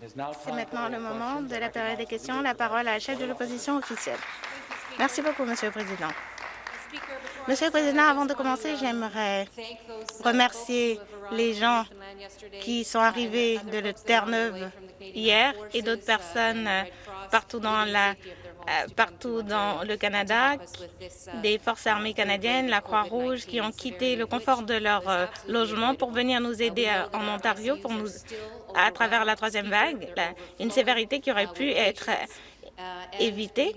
C'est maintenant le moment de la période des questions. La parole à la chef de l'opposition officielle. Merci beaucoup, Monsieur le Président. Monsieur le Président, avant de commencer, j'aimerais remercier les gens qui sont arrivés de Terre-Neuve hier et d'autres personnes partout dans la partout dans le Canada, des forces armées canadiennes, la Croix-Rouge, qui ont quitté le confort de leur euh, logement pour venir nous aider en Ontario pour nous, à travers la troisième vague, une sévérité qui aurait pu être éviter.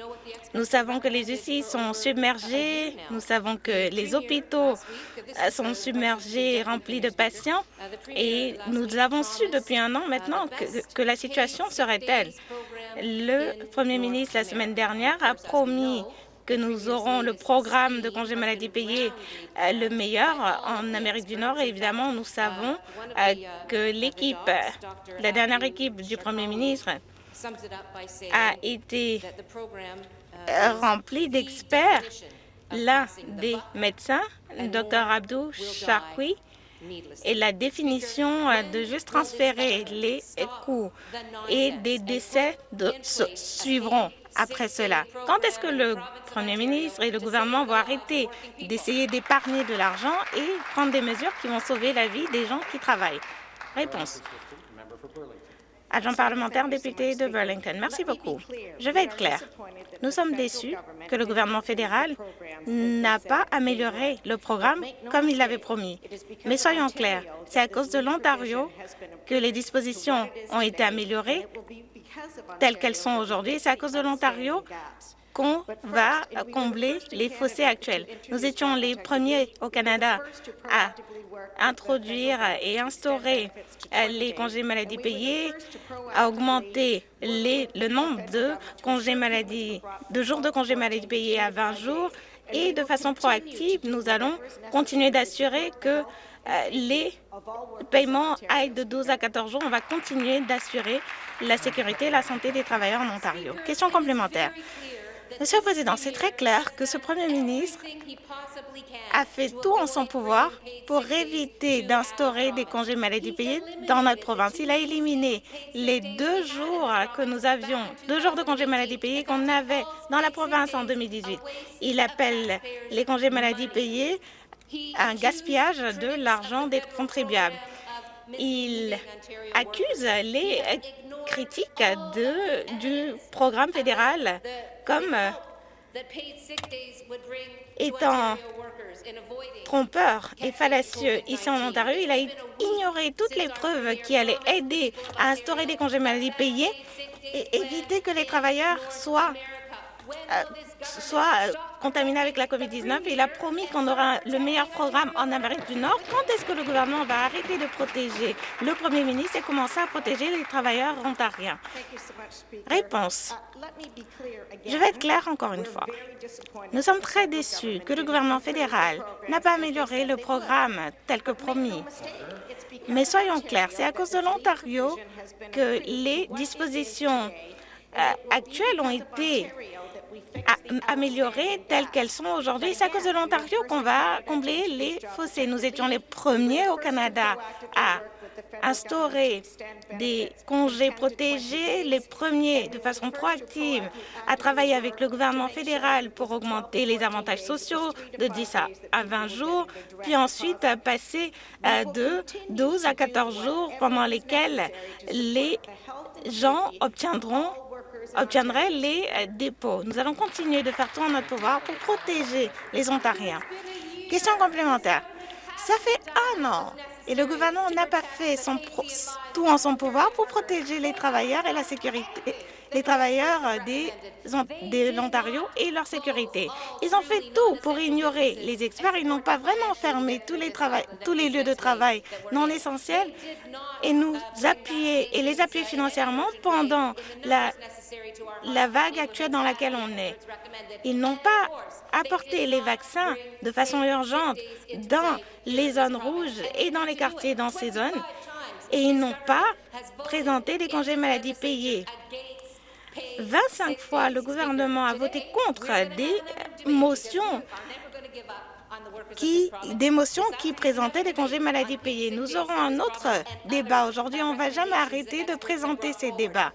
Nous savons que les UCI sont submergés, nous savons que les hôpitaux euh, sont submergés et remplis de patients et nous avons su depuis un an maintenant que, que la situation serait telle. Le premier ministre, la semaine dernière, a promis que nous aurons le programme de congé maladie payé euh, le meilleur en Amérique du Nord. Et évidemment, nous savons euh, que l'équipe, la dernière équipe du premier ministre, a été uh, rempli d'experts. L'un des médecins, Dr Abdou Charqui, et la définition euh, de juste transférer les coûts et des décès de, suivront après cela. Quand est-ce que le Premier ministre et le gouvernement vont arrêter d'essayer d'épargner de l'argent et prendre des mesures qui vont sauver la vie des gens qui travaillent? Réponse. Agent parlementaire, député de Burlington. Merci beaucoup. Je vais être clair. Nous sommes déçus que le gouvernement fédéral n'a pas amélioré le programme comme il l'avait promis. Mais soyons clairs, c'est à cause de l'Ontario que les dispositions ont été améliorées telles qu'elles sont aujourd'hui. C'est à cause de l'Ontario qu'on va combler les fossés actuels. Nous étions les premiers au Canada à introduire et instaurer les congés maladie payés, à augmenter le nombre de congés maladie, de jours de congés maladie payés à 20 jours et de façon proactive, nous allons continuer d'assurer que euh, les paiements aillent de 12 à 14 jours. On va continuer d'assurer la sécurité et la santé des travailleurs en Ontario. Question complémentaire. Monsieur le Président, c'est très clair que ce Premier ministre a fait tout en son pouvoir pour éviter d'instaurer des congés maladie payés dans notre province. Il a éliminé les deux jours que nous avions, deux jours de congés maladie payés qu'on avait dans la province en 2018. Il appelle les congés maladie payés un gaspillage de l'argent des contribuables. Il accuse les critiques de, du programme fédéral comme euh, étant trompeur et fallacieux ici en Ontario, il a ignoré toutes les preuves qui allaient aider à instaurer des congés maladie payés et éviter que les travailleurs soient soit euh, contaminé avec la COVID-19. Il a promis qu'on aura le meilleur programme en Amérique du Nord. Quand est-ce que le gouvernement va arrêter de protéger le premier ministre et commencer à protéger les travailleurs ontariens? Réponse. Je vais être claire encore une fois. Nous sommes très déçus que le gouvernement fédéral n'a pas amélioré le programme tel que promis. Mais soyons clairs, c'est à cause de l'Ontario que les dispositions euh, actuelles ont été améliorées telles qu'elles sont aujourd'hui. C'est à cause de l'Ontario qu'on va combler les fossés. Nous étions les premiers au Canada à instaurer des congés protégés, les premiers de façon proactive à travailler avec le gouvernement fédéral pour augmenter les avantages sociaux de 10 à 20 jours, puis ensuite passer euh, de 12 à 14 jours pendant lesquels les gens obtiendront obtiendrait les euh, dépôts. Nous allons continuer de faire tout en notre pouvoir pour protéger les Ontariens. Question complémentaire. Ça fait un an et le gouvernement n'a pas fait tout en son pouvoir pour protéger les travailleurs et la sécurité les travailleurs des, de l'Ontario et leur sécurité. Ils ont fait tout pour ignorer les experts. Ils n'ont pas vraiment fermé tous les, tous les lieux de travail non essentiels et nous appuyer et les appuyer financièrement pendant la, la vague actuelle dans laquelle on est. Ils n'ont pas apporté les vaccins de façon urgente dans les zones rouges et dans les quartiers dans ces zones et ils n'ont pas présenté des congés maladie payés. 25 fois, le gouvernement a voté contre des motions qui, motions qui présentaient des congés maladie payés. Nous aurons un autre débat aujourd'hui. On ne va jamais arrêter de présenter ces débats.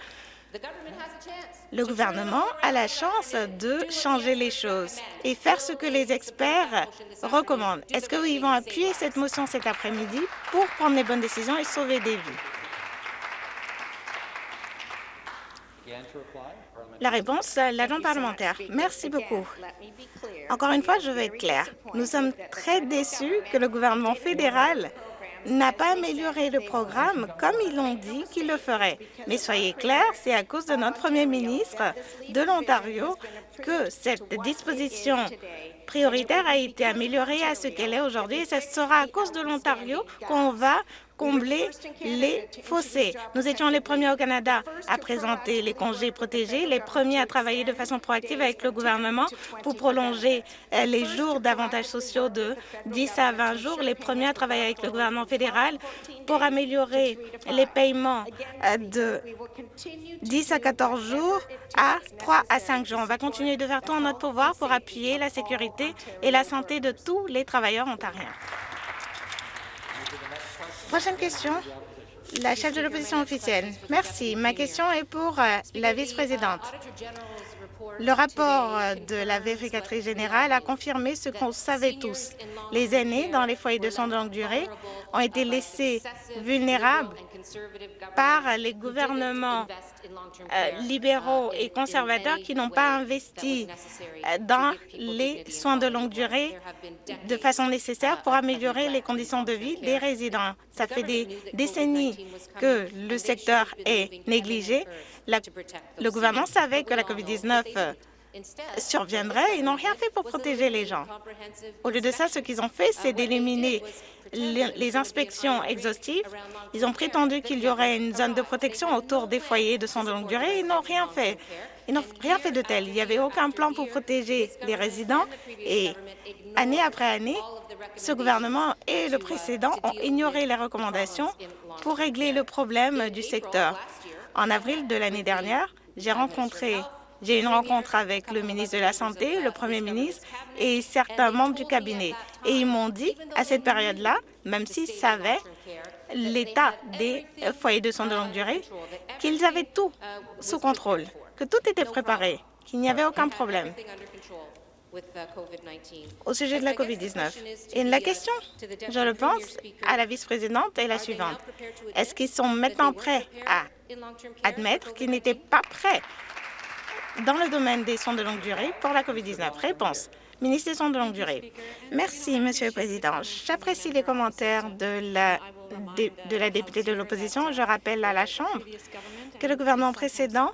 Le gouvernement a la chance de changer les choses et faire ce que les experts recommandent. Est-ce qu'ils vont appuyer cette motion cet après-midi pour prendre les bonnes décisions et sauver des vies? La réponse, l'agent parlementaire. Merci beaucoup. Encore une fois, je veux être clair. Nous sommes très déçus que le gouvernement fédéral n'a pas amélioré le programme comme ils l'ont dit qu'il le ferait. Mais soyez clairs, c'est à cause de notre premier ministre de l'Ontario que cette disposition prioritaire a été améliorée à ce qu'elle est aujourd'hui et ce sera à cause de l'Ontario qu'on va combler les fossés. Nous étions les premiers au Canada à présenter les congés protégés, les premiers à travailler de façon proactive avec le gouvernement pour prolonger euh, les jours d'avantages sociaux de 10 à 20 jours, les premiers à travailler avec le gouvernement fédéral pour améliorer les paiements euh, de 10 à 14 jours à 3 à 5 jours. On va continuer de faire tout en notre pouvoir pour appuyer la sécurité et la santé de tous les travailleurs ontariens. Prochaine question, la chef de l'opposition officielle. Merci. Ma question est pour euh, la vice-présidente. Le rapport euh, de la vérificatrice générale a confirmé ce qu'on savait tous. Les aînés dans les foyers de soins de longue durée ont été laissés vulnérables par les gouvernements euh, libéraux et conservateurs qui n'ont pas investi dans les soins de longue durée de façon nécessaire pour améliorer les conditions de vie des résidents. Ça fait des décennies que le secteur est négligé. le gouvernement savait que la COVID-19 surviendrait et n'ont rien fait pour protéger les gens. Au lieu de ça, ce qu'ils ont fait, c'est d'éliminer les inspections exhaustives. Ils ont prétendu qu'il y aurait une zone de protection autour des foyers de soins de longue durée. Ils n'ont rien fait. Ils n'ont rien fait de tel. Il n'y avait aucun plan pour protéger les résidents et année après année, ce gouvernement et le précédent ont ignoré les recommandations pour régler le problème du secteur. En avril de l'année dernière, j'ai rencontré j'ai eu une rencontre avec le ministre de la Santé, le premier ministre et certains membres du cabinet. Et ils m'ont dit, à cette période-là, même s'ils savaient l'état des foyers de soins de longue durée, qu'ils avaient tout sous contrôle, que tout était préparé, qu'il n'y avait aucun problème au sujet de la COVID-19. Et la question, je le pense, à la vice-présidente est la suivante. Est-ce qu'ils sont maintenant prêts à admettre qu'ils n'étaient pas prêts dans le domaine des soins de longue durée pour la COVID-19 Réponse. Ministre des soins de longue durée. Merci, Monsieur le Président. J'apprécie les commentaires de la, députée de l'opposition. Je rappelle à la Chambre que le gouvernement précédent,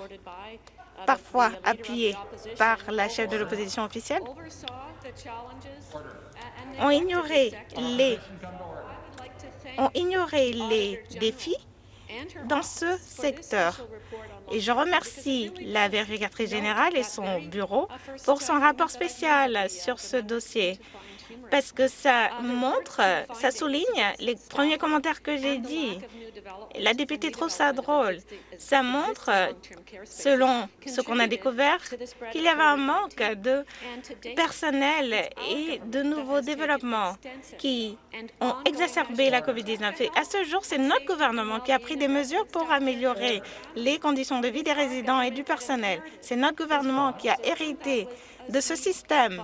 parfois appuyé par la chef de l'opposition officielle, ont ignoré les ont ignoré les défis dans ce secteur. Et je remercie la vérificatrice générale et son bureau pour son rapport spécial sur ce dossier parce que ça montre, ça souligne les premiers commentaires que j'ai dit. La députée trouve ça drôle. Ça montre, selon ce qu'on a découvert, qu'il y avait un manque de personnel et de nouveaux développements qui ont exacerbé la COVID-19. Et à ce jour, c'est notre gouvernement qui a pris des mesures pour améliorer les conditions de vie des résidents et du personnel. C'est notre gouvernement qui a hérité de ce système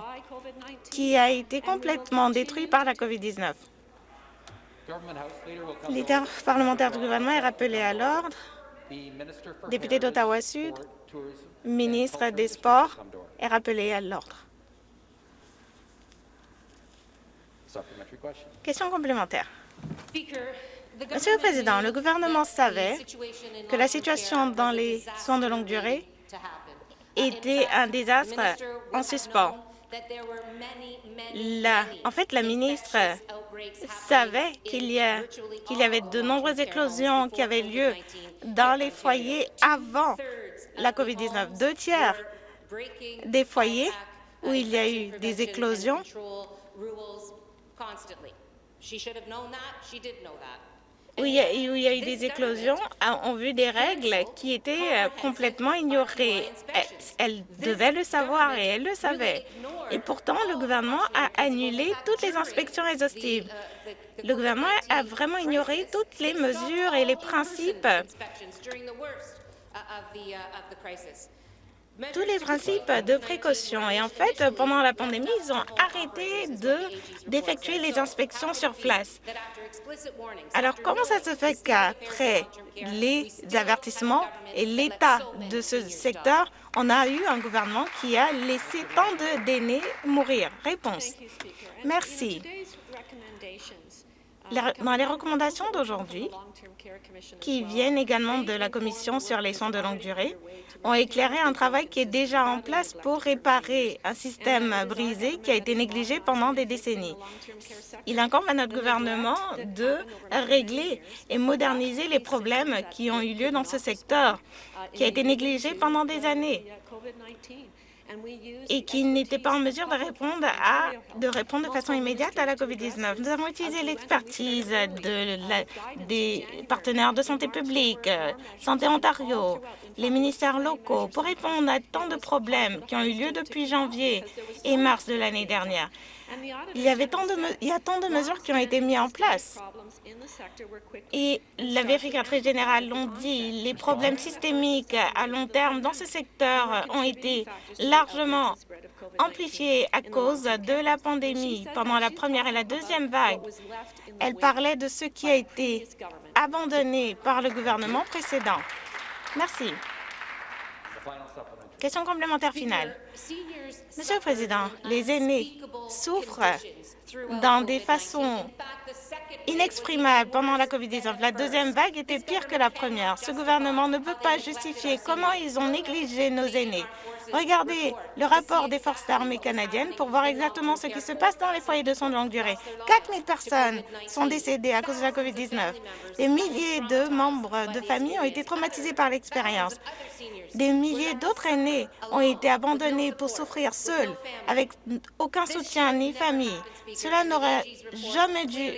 qui a été complètement détruit par la COVID-19. Leader parlementaire du gouvernement est rappelé à l'ordre. Député d'Ottawa-Sud, ministre des Sports, est rappelé à l'ordre. Question complémentaire. Monsieur le Président, le gouvernement savait que la situation dans les soins de longue durée était un désastre en suspens. La, en fait, la ministre savait qu'il y, y avait de nombreuses éclosions qui avaient lieu dans les foyers avant la COVID-19. Deux tiers des foyers où il y a eu des éclosions où il y a, eu des éclosions ont vu des règles qui étaient complètement ignorées. Elles, devaient le savoir et elles le savaient. Et pourtant, le gouvernement a annulé toutes les inspections exhaustives. Le gouvernement a vraiment ignoré toutes les mesures et les principes tous les principes de précaution. Et en fait, pendant la pandémie, ils ont arrêté d'effectuer les inspections sur place. Alors, comment ça se fait qu'après les avertissements et l'état de ce secteur, on a eu un gouvernement qui a laissé tant d'aînés mourir? Réponse. Merci. Dans les recommandations d'aujourd'hui, qui viennent également de la Commission sur les soins de longue durée, ont éclairé un travail qui est déjà en place pour réparer un système brisé qui a été négligé pendant des décennies. Il incombe à notre gouvernement de régler et moderniser les problèmes qui ont eu lieu dans ce secteur, qui a été négligé pendant des années et qui n'était pas en mesure de répondre, à, de répondre de façon immédiate à la COVID-19. Nous avons utilisé l'expertise de des partenaires de santé publique, Santé Ontario, les ministères locaux pour répondre à tant de problèmes qui ont eu lieu depuis janvier et mars de l'année dernière. Il y, avait tant de il y a tant de mesures qui ont été mises en place. Et la vérificatrice générale l'ont dit, les problèmes systémiques à long terme dans ce secteur ont été largement amplifiés à cause de la pandémie pendant la première et la deuxième vague. Elle parlait de ce qui a été abandonné par le gouvernement précédent. Merci. Question complémentaire finale. Monsieur le Président, les aînés souffrent dans des façons inexprimables pendant la COVID-19. La deuxième vague était pire que la première. Ce gouvernement ne peut pas justifier comment ils ont négligé nos aînés. Regardez le rapport des forces armées canadiennes pour voir exactement ce qui se passe dans les foyers de soins de longue durée. 4 000 personnes sont décédées à cause de la COVID-19. Des milliers de membres de famille ont été traumatisés par l'expérience. Des milliers d'autres aînés ont été abandonnés pour souffrir seuls, avec aucun soutien ni famille. Cela n'aurait jamais dû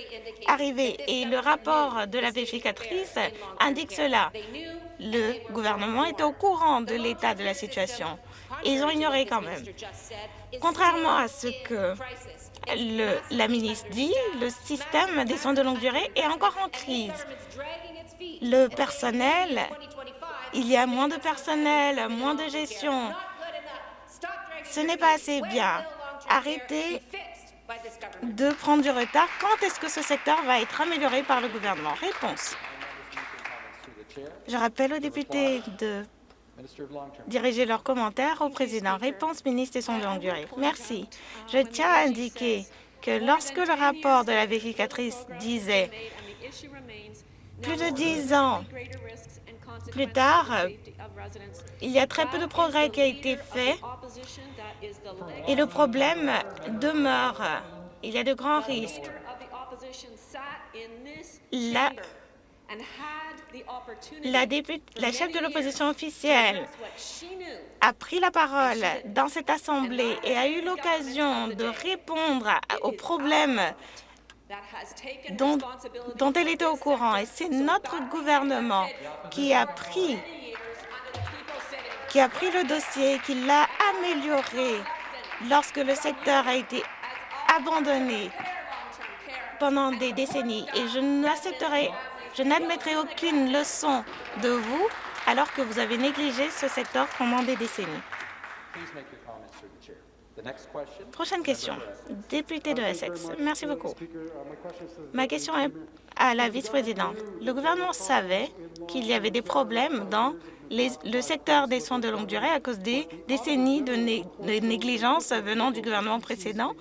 arriver et le rapport de la vérificatrice indique cela. Le gouvernement est au courant de l'état de la situation. Ils ont ignoré quand même. Contrairement à ce que la ministre dit, le système des soins de longue durée est encore en crise. Le personnel, il y a moins de personnel, moins de gestion. Ce n'est pas assez bien. Arrêtez de prendre du retard. Quand est-ce que ce secteur va être amélioré par le gouvernement? Réponse. Je rappelle aux députés de diriger leurs commentaires au président. Réponse ministre des Soins de longue durée. Merci. Je tiens à indiquer que lorsque le rapport de la vérificatrice disait plus de dix ans plus tard, il y a très peu de progrès qui a été fait et le problème demeure. Il y a de grands risques. La la, la chef de l'opposition officielle a pris la parole dans cette Assemblée et a eu l'occasion de répondre aux problèmes dont, dont elle était au courant. Et c'est notre gouvernement qui a pris qui a pris le dossier, qui l'a amélioré lorsque le secteur a été abandonné pendant des décennies. Et je n'accepterai je n'admettrai aucune leçon de vous alors que vous avez négligé ce secteur pendant des décennies. Prochaine question. Député de Essex. Merci beaucoup. Ma question est à la vice-présidente. Le gouvernement savait qu'il y avait des problèmes dans le secteur des soins de longue durée à cause des décennies de, de négligence venant du gouvernement précédent.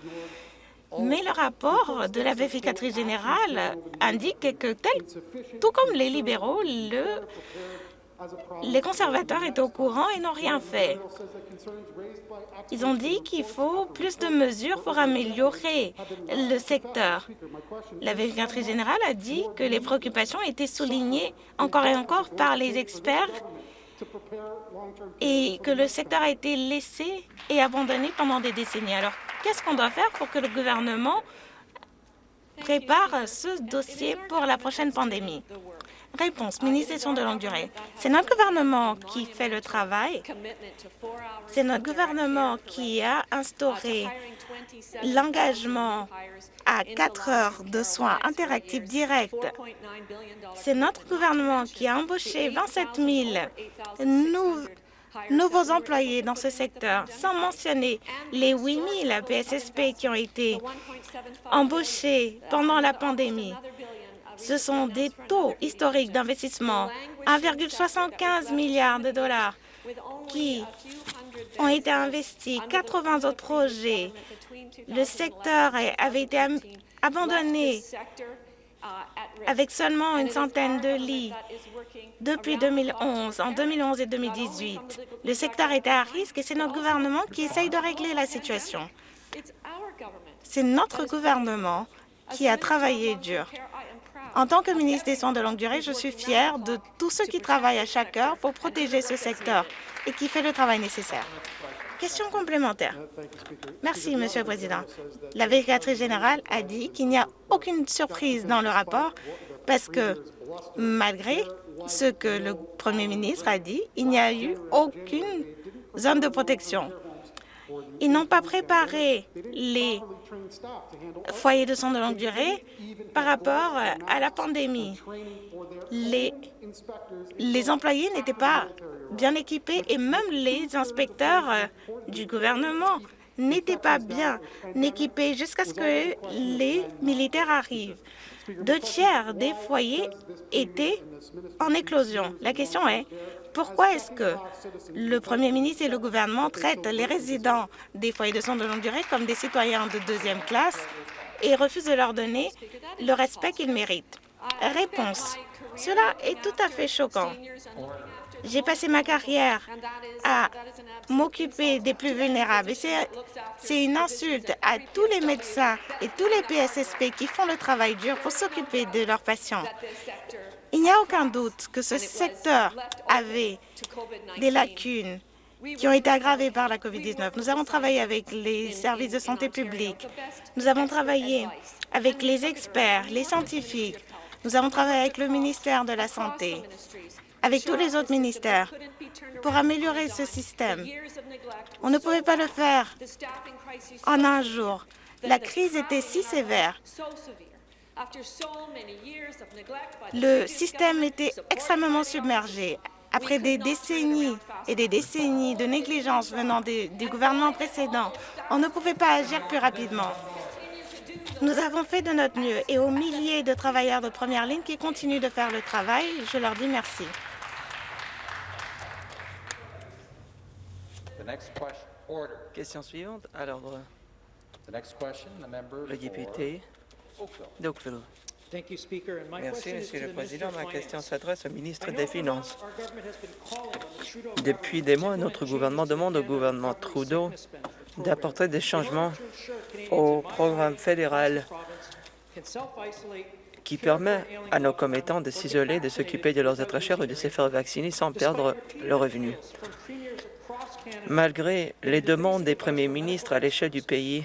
Mais le rapport de la vérificatrice générale indique que, tel, tout comme les libéraux, le, les conservateurs étaient au courant et n'ont rien fait. Ils ont dit qu'il faut plus de mesures pour améliorer le secteur. La vérificatrice générale a dit que les préoccupations étaient soulignées encore et encore par les experts et que le secteur a été laissé et abandonné pendant des décennies. Alors, qu'est-ce qu'on doit faire pour que le gouvernement prépare ce dossier pour la prochaine pandémie. Réponse, ministre de longue durée. C'est notre gouvernement qui fait le travail. C'est notre gouvernement qui a instauré l'engagement à 4 heures de soins interactifs directs. C'est notre gouvernement qui a embauché 27 000 nouveaux employés dans ce secteur, sans mentionner les 8 000 PSSP qui ont été embauchés pendant la pandémie. Ce sont des taux historiques d'investissement, 1,75 milliard de dollars qui ont été investis, 80 autres projets. Le secteur avait été abandonné avec seulement une centaine de lits depuis 2011, en 2011 et 2018. Le secteur était à risque et c'est notre gouvernement qui essaye de régler la situation. C'est notre gouvernement qui a travaillé dur. En tant que ministre des Soins de longue durée, je suis fière de tous ceux qui travaillent à chaque heure pour protéger ce secteur et qui fait le travail nécessaire. Question complémentaire. Merci, Monsieur le Président. La vérificatrice générale a dit qu'il n'y a aucune surprise dans le rapport parce que, malgré ce que le Premier ministre a dit, il n'y a eu aucune zone de protection. Ils n'ont pas préparé les foyers de soins de longue durée par rapport à la pandémie. Les, les employés n'étaient pas bien équipés et même les inspecteurs du gouvernement n'étaient pas bien équipés jusqu'à ce que les militaires arrivent. Deux tiers des foyers étaient en éclosion? La question est, pourquoi est-ce que le premier ministre et le gouvernement traitent les résidents des foyers de soins de longue durée comme des citoyens de deuxième classe et refusent de leur donner le respect qu'ils méritent? Réponse. Cela est tout à fait choquant. J'ai passé ma carrière à m'occuper des plus vulnérables. C'est une insulte à tous les médecins et tous les PSSP qui font le travail dur pour s'occuper de leurs patients. Il n'y a aucun doute que ce secteur avait des lacunes qui ont été aggravées par la COVID-19. Nous avons travaillé avec les services de santé publique. Nous avons travaillé avec les experts, les scientifiques. Nous avons travaillé avec le ministère de la Santé, avec tous les autres ministères, pour améliorer ce système. On ne pouvait pas le faire en un jour. La crise était si sévère le système était extrêmement submergé. Après des décennies et des décennies de négligence venant des, du gouvernement précédent, on ne pouvait pas agir plus rapidement. Nous avons fait de notre mieux et aux milliers de travailleurs de première ligne qui continuent de faire le travail, je leur dis merci. Question suivante à l'ordre. Le député d'Oakville. Merci, Monsieur le Président. Ma question s'adresse au ministre des Finances. Depuis des mois, notre gouvernement demande au gouvernement Trudeau d'apporter des changements au programme fédéral qui permet à nos commettants de s'isoler, de s'occuper de leurs êtres chers et de se faire vacciner sans perdre le revenu. Malgré les demandes des premiers ministres à l'échelle du pays,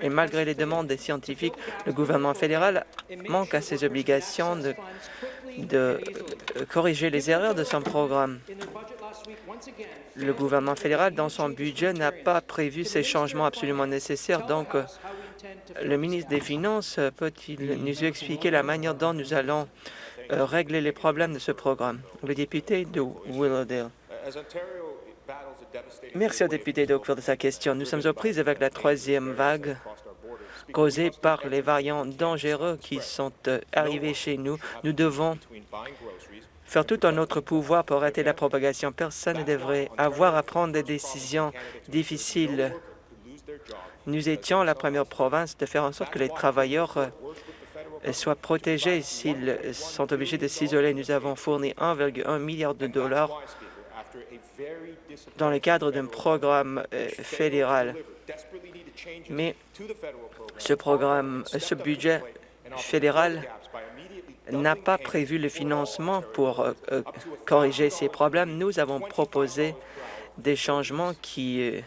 et malgré les demandes des scientifiques, le gouvernement fédéral manque à ses obligations de, euh, corriger les erreurs de son programme. Le gouvernement fédéral, dans son budget, n'a pas prévu ces changements absolument nécessaires. Donc, euh, le ministre des Finances peut-il nous expliquer la manière dont nous allons euh, régler les problèmes de ce programme? Le député de Willowdale. Merci au député d'Oakville de sa question. Nous sommes aux prises avec la troisième vague causée par les variants dangereux qui sont euh, arrivés chez nous. Nous devons faire tout en notre pouvoir pour arrêter la propagation. Personne ne devrait avoir à prendre des décisions difficiles. Nous étions la première province de faire en sorte que les travailleurs euh, soient protégés s'ils sont obligés de s'isoler. Nous avons fourni 1,1 milliard de dollars dans le cadre d'un programme euh, fédéral. Mais ce programme, ce budget fédéral n'a pas prévu le financement pour euh, euh, corriger ces problèmes. Nous avons proposé des changements qui euh,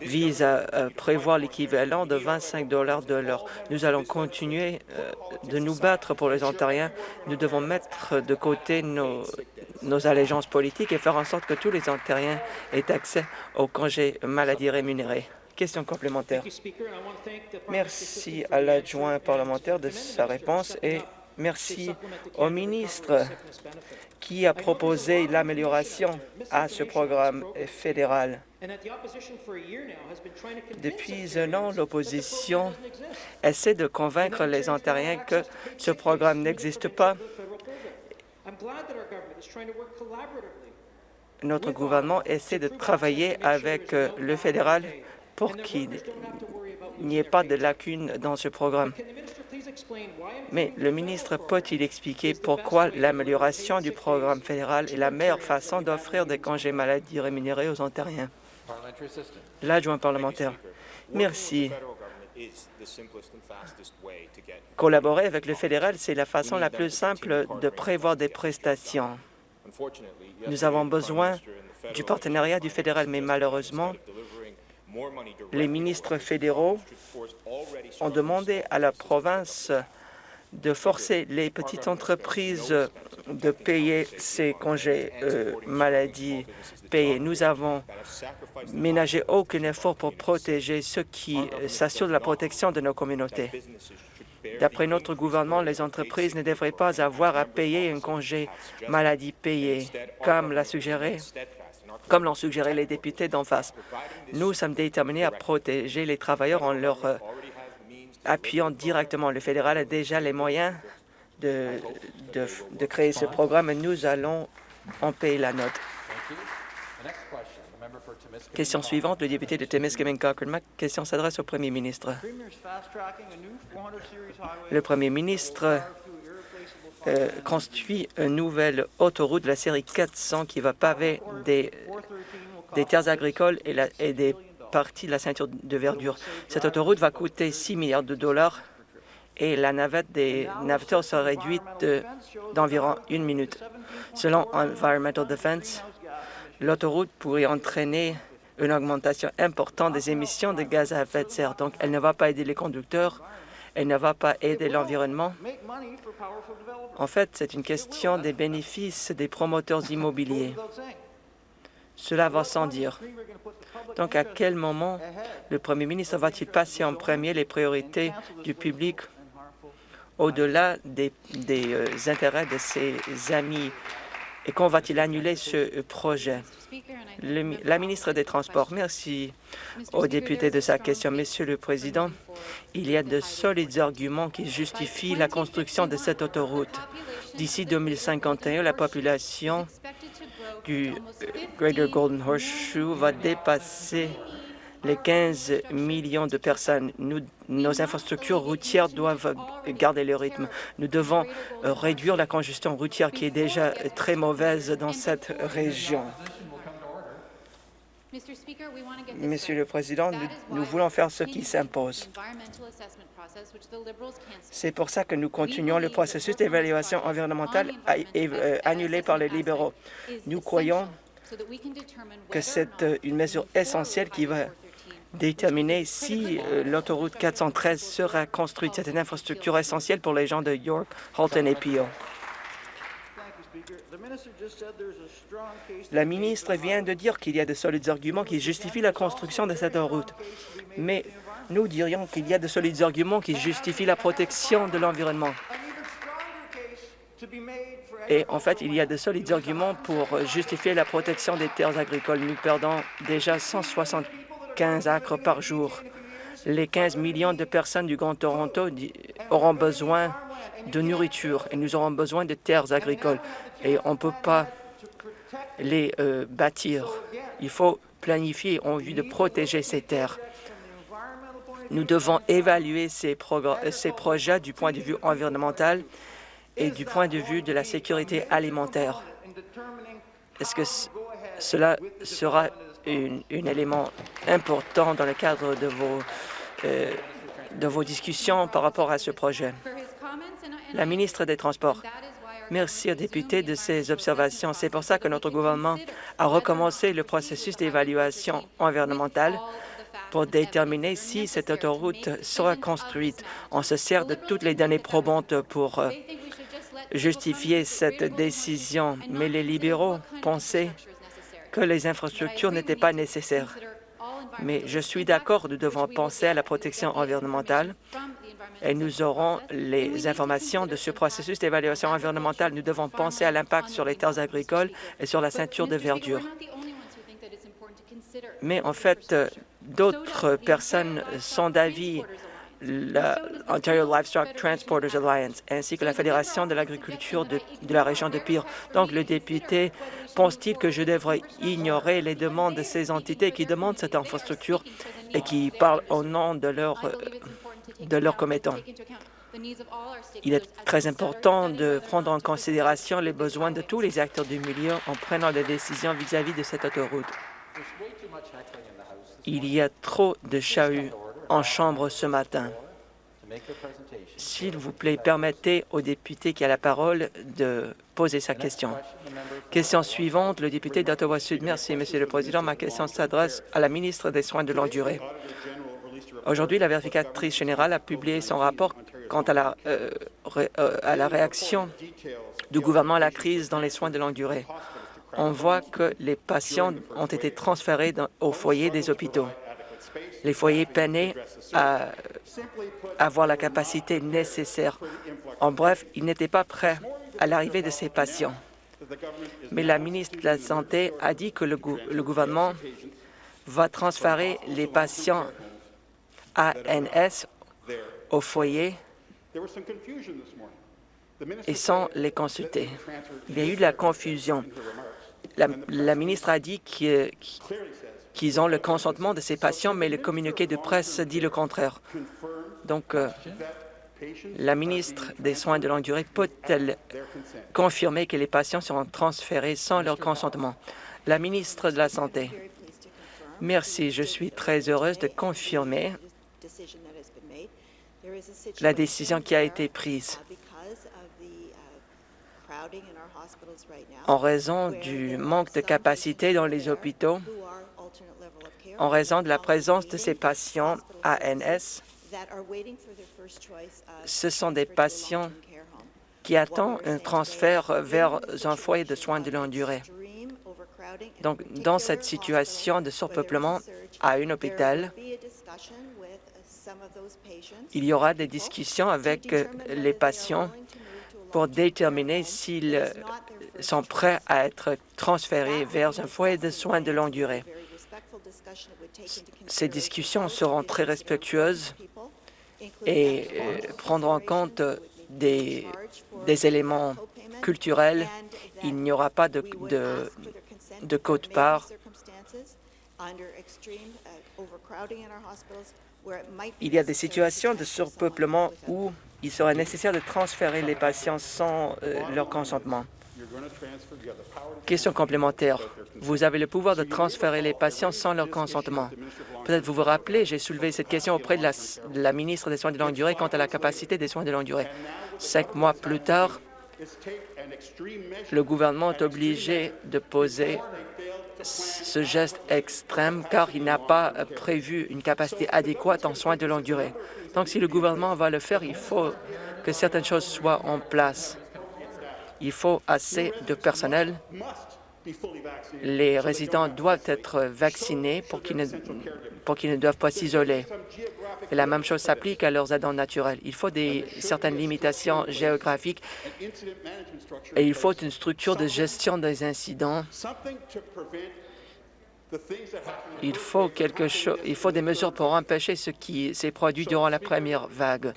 visent à, prévoir l'équivalent de 25 dollars de l'heure. Nous allons continuer euh, de nous battre pour les Ontariens. Nous devons mettre de côté nos, nos allégeances politiques et faire en sorte que tous les Ontariens aient accès aux congés maladie rémunérés. Question complémentaire. Merci à l'adjoint parlementaire de sa réponse et merci au ministre qui a proposé l'amélioration à ce programme fédéral. Depuis un an, l'opposition essaie de convaincre les Ontariens que ce programme n'existe pas. Notre gouvernement essaie de travailler avec euh, le fédéral pour qu'il n'y ait pas de lacunes dans ce programme. Mais le ministre peut-il expliquer pourquoi l'amélioration du programme fédéral est la meilleure façon d'offrir des congés maladie rémunérés aux Ontariens? L'adjoint parlementaire. Merci. Collaborer avec le fédéral, c'est la façon la plus simple de prévoir des prestations. Nous avons besoin du partenariat du fédéral, mais malheureusement, les ministres fédéraux ont demandé à la province de forcer les petites entreprises de payer ces congés euh, maladie payés. Nous avons ménagé aucun effort pour protéger ceux qui euh, s'assurent de la protection de nos communautés. D'après notre gouvernement, les entreprises ne devraient pas avoir à payer un congé maladie payé, comme l'a suggéré comme l'ont suggéré les députés d'en face. Nous sommes déterminés à protéger les travailleurs en leur euh, appuyant directement. Le fédéral a déjà les moyens de, de, de créer ce programme et nous allons en payer la note. Question suivante, le député de Témiscamingue Cochrane. Ma question s'adresse au premier ministre. Le premier ministre euh, construit une nouvelle autoroute de la série 400 qui va paver des, terres agricoles et, des parties de la ceinture de verdure. Cette autoroute va coûter 6 milliards de dollars et la navette des navetteurs sera réduite d'environ une minute. Selon Environmental Defense, l'autoroute pourrait entraîner une augmentation importante des émissions de gaz à effet de serre. Donc, elle ne va pas aider les conducteurs, elle ne va pas aider l'environnement. En fait, c'est une question des bénéfices des promoteurs immobiliers. Cela va sans dire. Donc, à quel moment le premier ministre va-t-il passer en premier les priorités du public au-delà des, des euh, intérêts de ses amis et quand va-t-il annuler ce projet? Le, la ministre des Transports, merci aux députés de sa question. Monsieur le Président, il y a de solides arguments qui justifient la construction de cette autoroute. D'ici 2051, la population du Greater Golden Horseshoe va dépasser les 15 millions de personnes. Nous, nos infrastructures routières doivent garder le rythme. Nous devons réduire la congestion routière qui est déjà très mauvaise dans cette région. Monsieur le Président, nous, nous voulons faire ce qui s'impose. C'est pour ça que nous continuons le processus d'évaluation environnementale euh, annulé par les libéraux. Nous croyons que c'est euh, une mesure essentielle qui va déterminer si euh, l'autoroute 413 sera construite. C'est une infrastructure essentielle pour les gens de York, Halton et Peel. La ministre vient de dire qu'il y a de solides arguments qui justifient la construction de cette route. Mais nous dirions qu'il y a de solides arguments qui justifient la protection de l'environnement. Et en fait, il y a de solides arguments pour justifier la protection des terres agricoles. Nous perdons déjà 175 acres par jour. Les 15 millions de personnes du Grand Toronto auront besoin de nourriture et nous aurons besoin de terres agricoles. Et on ne peut pas les euh, bâtir. Il faut planifier en vue de protéger ces terres. Nous devons évaluer ces, ces projets du point de vue environnemental et du point de vue de la sécurité alimentaire. Est-ce que cela sera un élément important dans le cadre de vos, euh, de vos discussions par rapport à ce projet? La ministre des Transports, merci aux députés de ces observations. C'est pour ça que notre gouvernement a recommencé le processus d'évaluation environnementale pour déterminer si cette autoroute sera construite. On se sert de toutes les données probantes pour euh, justifier cette décision, mais les libéraux pensaient que les infrastructures n'étaient pas nécessaires. Mais je suis d'accord, nous devons penser à la protection environnementale et nous aurons les informations de ce processus d'évaluation environnementale. Nous devons penser à l'impact sur les terres agricoles et sur la ceinture de verdure. Mais en fait, d'autres personnes sont d'avis la Ontario Livestock Transporters Alliance ainsi que la Fédération de l'agriculture de, la région de Pire. Donc, le député pense-t-il que je devrais ignorer les demandes de ces entités qui demandent cette infrastructure et qui parlent au nom de leurs de commettants? Il est très important de prendre en considération les besoins de tous les acteurs du milieu en prenant des décisions vis-à-vis -vis de cette autoroute. Il y a trop de chahuts en Chambre ce matin. S'il vous plaît, permettez au député qui a la parole de poser sa question. Question suivante, le député d'Ottawa-Sud. Merci, Monsieur le Président. Ma question s'adresse à la ministre des Soins de longue durée. Aujourd'hui, la vérificatrice générale a publié son rapport quant à la, euh, euh, réaction du gouvernement à la crise dans les soins de longue durée. On voit que les patients ont été transférés au foyer des hôpitaux. Les foyers peinaient à avoir la capacité nécessaire. En bref, ils n'étaient pas prêts à l'arrivée de ces patients. Mais la ministre de la Santé a dit que le, gou le gouvernement va transférer les patients ANS au foyer et sans les consulter. Il y a eu de la confusion. La, la ministre a dit qu'il qu qu'ils ont le consentement de ces patients, mais le communiqué de presse dit le contraire. Donc, euh, la ministre des Soins de longue durée peut-elle confirmer que les patients seront transférés sans leur consentement? La ministre de la Santé. Merci. Je suis très heureuse de confirmer la décision qui a été prise. En raison du manque de capacité dans les hôpitaux, en raison de la présence de ces patients ANS. Ce sont des patients qui attendent un transfert vers un foyer de soins de longue durée. Donc, dans cette situation de surpeuplement à un hôpital, il y aura des discussions avec les patients pour déterminer s'ils sont prêts à être transférés vers un foyer de soins de longue durée. Ces discussions seront très respectueuses et euh, prendront en compte des, des éléments culturels. Il n'y aura pas de, de, de quote-part. Il y a des situations de surpeuplement où il sera nécessaire de transférer les patients sans euh, leur consentement. Question complémentaire. Vous avez le pouvoir de transférer les patients sans leur consentement. Peut-être vous vous rappelez, j'ai soulevé cette question auprès de la, de la, ministre des Soins de longue durée quant à la capacité des soins de longue durée. Cinq mois plus tard, le gouvernement est obligé de poser ce geste extrême car il n'a pas prévu une capacité adéquate en soins de longue durée. Donc, si le gouvernement va le faire, il faut que certaines choses soient en place. Il faut assez de personnel. Les résidents doivent être vaccinés pour qu'ils ne, doivent pas s'isoler. La même chose s'applique à leurs aidants naturels. Il faut des, certaines limitations géographiques et il faut une structure de gestion des incidents. Il faut, quelque chose, il faut des mesures pour empêcher ce qui s'est produit durant la première vague.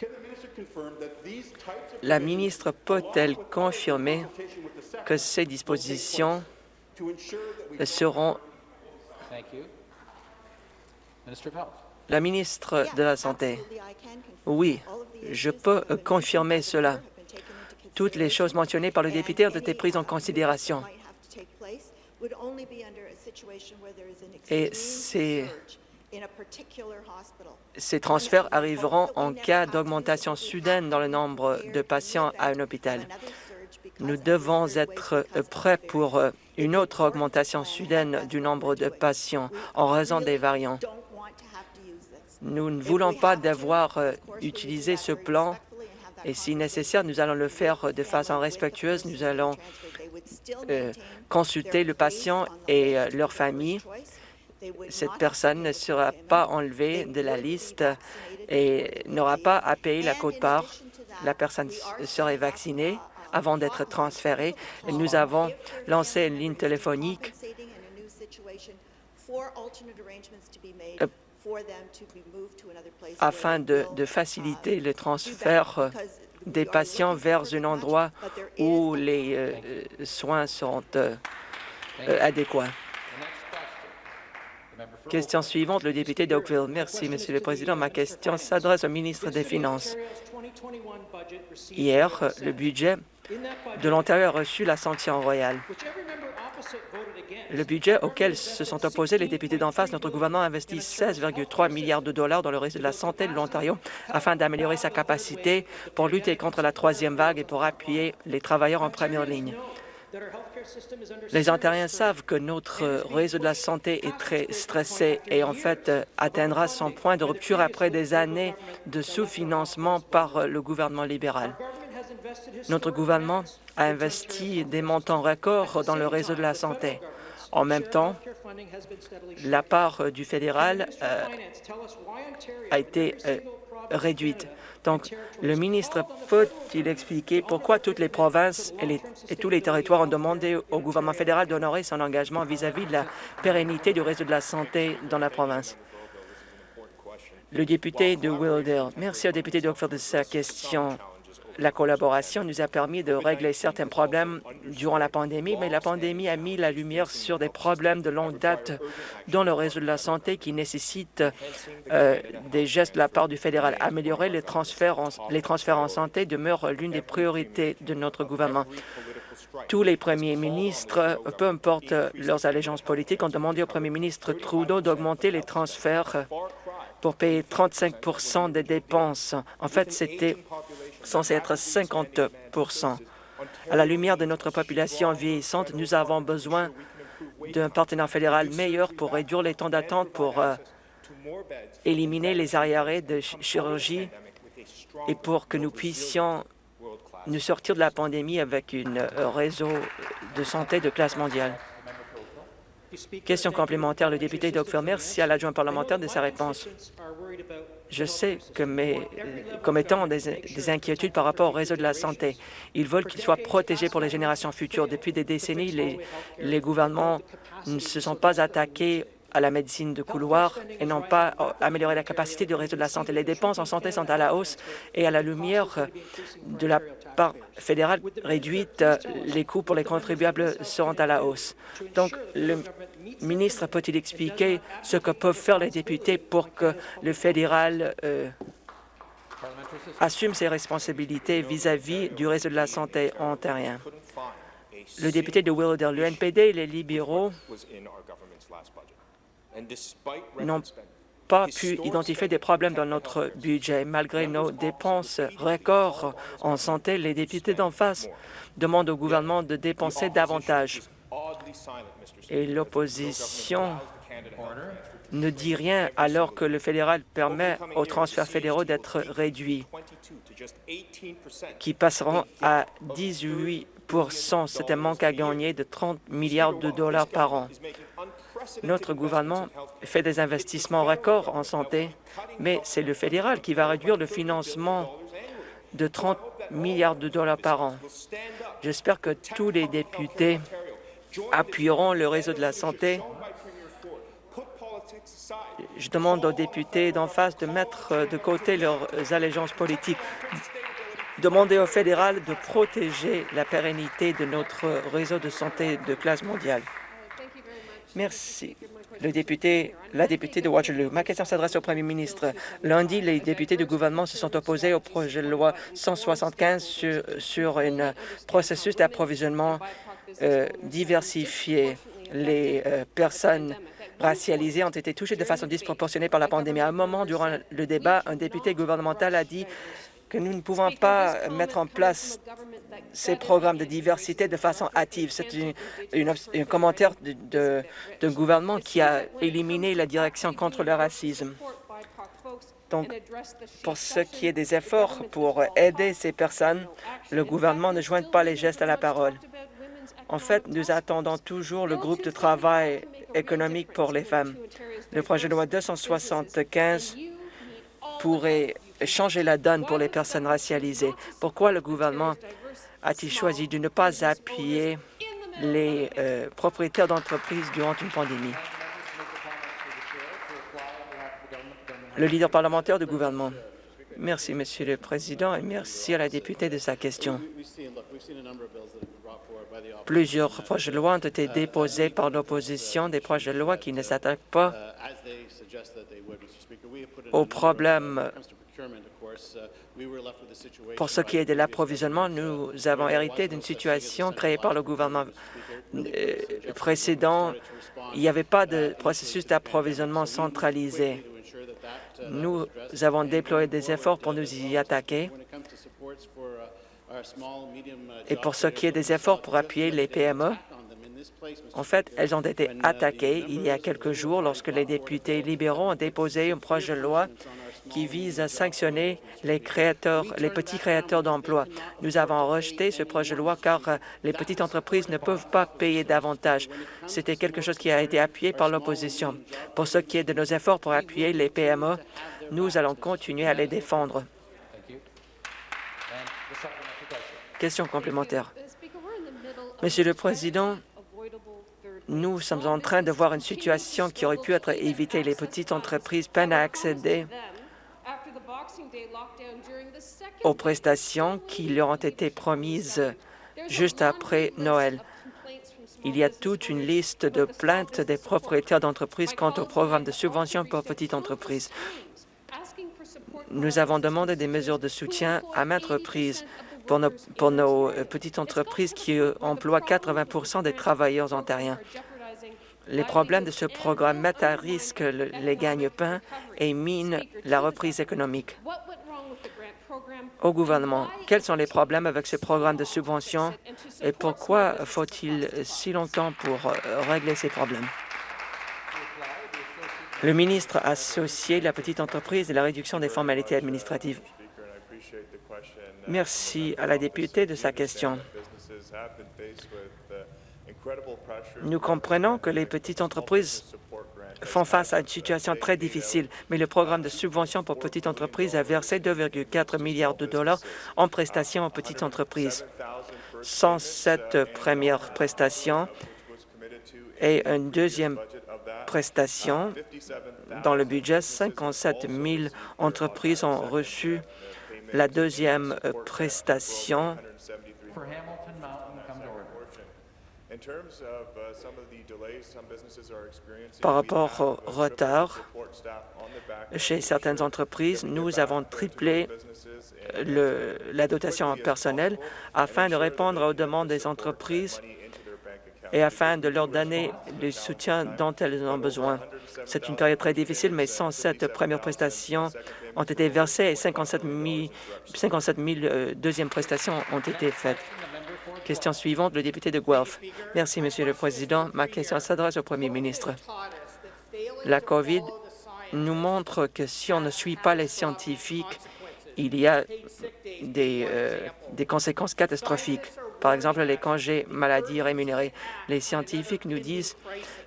La ministre peut-elle confirmer que ces dispositions seront... La ministre de la Santé. Oui, je peux confirmer cela. Toutes les choses mentionnées par le député ont été prises en considération. Et ces Ces transferts arriveront en cas d'augmentation soudaine dans le nombre de patients à un hôpital. Nous devons être prêts pour une autre augmentation soudaine du nombre de patients en raison des variants. Nous ne voulons pas devoir utiliser ce plan et si nécessaire, nous allons le faire de façon respectueuse. Nous allons consulter le patient et leur famille. Cette personne ne sera pas enlevée de la liste et n'aura pas à payer la quote-part. La personne serait vaccinée avant d'être transférée. Nous avons lancé une ligne téléphonique afin de, faciliter le transfert des patients vers un endroit où les soins seront adéquats. Question suivante, le député d'Oakville. Merci, Monsieur le Président. Ma question s'adresse au ministre des Finances. Hier, le budget de l'Ontario a reçu la sanction royale. Le budget auquel se sont opposés les députés d'en face, notre gouvernement a investi 16,3 milliards de dollars dans le réseau de la santé de l'Ontario afin d'améliorer sa capacité pour lutter contre la troisième vague et pour appuyer les travailleurs en première ligne. Les Ontariens savent que notre réseau de la santé est très stressé et en fait atteindra son point de rupture après des années de sous-financement par le gouvernement libéral. Notre gouvernement a investi des montants records dans le réseau de la santé. En même temps, la part du fédéral a été réduite. Donc, le ministre peut-il expliquer pourquoi toutes les provinces et, tous les territoires ont demandé au gouvernement fédéral d'honorer son engagement vis-à-vis -vis de la pérennité du réseau de la santé dans la province? Le député de Wilder. Merci au député d'Oakville de sa question. La collaboration nous a permis de régler certains problèmes durant la pandémie, mais la pandémie a mis la lumière sur des problèmes de longue date dans le réseau de la santé qui nécessitent euh, des gestes de la part du fédéral. Améliorer les transferts en, les transferts en santé demeure l'une des priorités de notre gouvernement. Tous les premiers ministres, peu importe leurs allégeances politiques, ont demandé au premier ministre Trudeau d'augmenter les transferts pour payer 35% des dépenses. En fait, c'était censé être 50% À la lumière de notre population vieillissante, nous avons besoin d'un partenaire fédéral meilleur pour réduire les temps d'attente, pour euh, éliminer les arriérés de chirurgie et pour que nous puissions nous sortir de la pandémie avec un euh, réseau de santé de classe mondiale. Question complémentaire, le député Doug Merci à l'adjoint parlementaire de sa réponse. Je sais que mes commettants ont des, inquiétudes par rapport au réseau de la santé. Ils veulent qu'il soit protégé pour les générations futures. Depuis des décennies, les, les gouvernements ne se sont pas attaqués à la médecine de couloir et n'ont pas amélioré la capacité du réseau de la santé. Les dépenses en santé sont à la hausse et à la lumière de la part fédérale réduite, les coûts pour les contribuables seront à la hausse. Donc, le ministre peut-il expliquer ce que peuvent faire les députés pour que le fédéral euh, assume ses responsabilités vis-à-vis -vis du réseau de la santé ontarien? Le député de Willowdale, le NPD et les libéraux n'ont pas pu identifier des problèmes dans notre budget. Malgré nos dépenses records en santé, les députés d'en face demandent au gouvernement de dépenser davantage. Et l'opposition ne dit rien alors que le fédéral permet aux transferts fédéraux d'être réduits, qui passeront à 18% C'est un manque à gagner de 30 milliards de dollars par an. Notre gouvernement fait des investissements records en santé, mais c'est le fédéral qui va réduire le financement de 30 milliards de dollars par an. J'espère que tous les députés appuieront le réseau de la santé. Je demande aux députés d'en face de mettre de côté leurs allégeances politiques. Demander au fédéral de protéger la pérennité de notre réseau de santé de classe mondiale. Merci. Le député, la députée de Waterloo. Ma question s'adresse au premier ministre. Lundi, les députés du gouvernement se sont opposés au projet de loi 175 sur, sur un processus d'approvisionnement euh, diversifié. Les euh, personnes racialisés ont été touchés de façon disproportionnée par la pandémie. À un moment durant le débat, un député gouvernemental a dit que nous ne pouvons pas mettre en place ces programmes de diversité de façon hâtive. C'est un commentaire d'un gouvernement qui a éliminé la direction contre le racisme. Donc, pour ce qui est des efforts pour aider ces personnes, le gouvernement ne joint pas les gestes à la parole. En fait, nous attendons toujours le groupe de travail économique pour les femmes. Le projet de loi 275 pourrait changer la donne pour les personnes racialisées. Pourquoi le gouvernement a-t-il choisi de ne pas appuyer les euh, propriétaires d'entreprises durant une pandémie? Le leader parlementaire du gouvernement. Merci, Monsieur le Président, et merci à la députée de sa question. Plusieurs projets de loi ont été déposés par l'opposition, des projets de loi qui ne s'attaquent pas aux problèmes pour ce qui est de l'approvisionnement, nous avons hérité d'une situation créée par le gouvernement euh, précédent. Il n'y avait pas de processus d'approvisionnement centralisé. Nous avons déployé des efforts pour nous y attaquer. Et pour ce qui est des efforts pour appuyer les PME, en fait, elles ont été attaquées il y a quelques jours lorsque les députés libéraux ont déposé un projet de loi qui vise à sanctionner les créateurs, les petits créateurs d'emplois. Nous avons rejeté ce projet de loi car les petites entreprises ne peuvent pas payer davantage. C'était quelque chose qui a été appuyé par l'opposition. Pour ce qui est de nos efforts pour appuyer les PME, nous allons continuer à les défendre. Question complémentaire. Monsieur le Président, nous sommes en train de voir une situation qui aurait pu être évitée. Les petites entreprises peinent à accéder aux prestations qui leur ont été promises juste après Noël. Il y a toute une liste de plaintes des propriétaires d'entreprises quant au programme de subvention pour petites entreprises. Nous avons demandé des mesures de soutien à maintes reprises pour nos, nos petites entreprises qui emploient 80% des travailleurs ontariens. Les problèmes de ce programme mettent à risque les gagne-pains et minent la reprise économique. Au gouvernement, quels sont les problèmes avec ce programme de subvention et pourquoi faut-il si longtemps pour euh, régler ces problèmes? Le ministre associé la petite entreprise et la réduction des formalités administratives. Merci à la députée de sa question. Nous comprenons que les petites entreprises font face à une situation très difficile, mais le programme de subvention pour petites entreprises a versé 2,4 milliards de dollars en prestations aux petites entreprises. 107 premières prestations et une deuxième prestation dans le budget. 57 000 entreprises ont reçu la deuxième prestation par rapport au retard chez certaines entreprises, nous avons triplé le, la dotation en personnel afin de répondre aux demandes des entreprises et afin de leur donner le soutien dont elles ont besoin. C'est une période très difficile, mais 107 premières prestations ont été versées et 57 000, 57 000 deuxièmes prestations ont été faites. Question suivante, le député de Guelph. Merci, Monsieur le Président. Ma question s'adresse au Premier ministre. La COVID nous montre que si on ne suit pas les scientifiques, il y a des, euh, des conséquences catastrophiques. Par exemple, les congés maladie rémunérés. Les scientifiques nous disent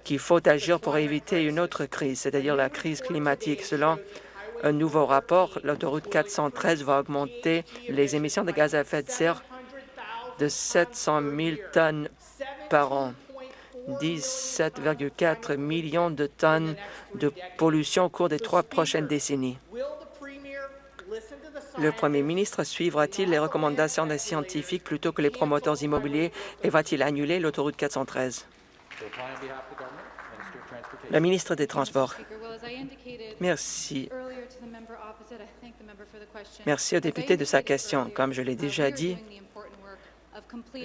qu'il faut agir pour éviter une autre crise, c'est-à-dire la crise climatique. Selon un nouveau rapport, l'autoroute 413 va augmenter les émissions de gaz à effet de serre de 700 000 tonnes par an, 17,4 millions de tonnes de pollution au cours des trois prochaines décennies. Le premier ministre suivra-t-il les recommandations des scientifiques plutôt que les promoteurs immobiliers et va-t-il annuler l'autoroute 413? Le ministre des Transports. Merci. Merci au député de sa question. Comme je l'ai déjà dit,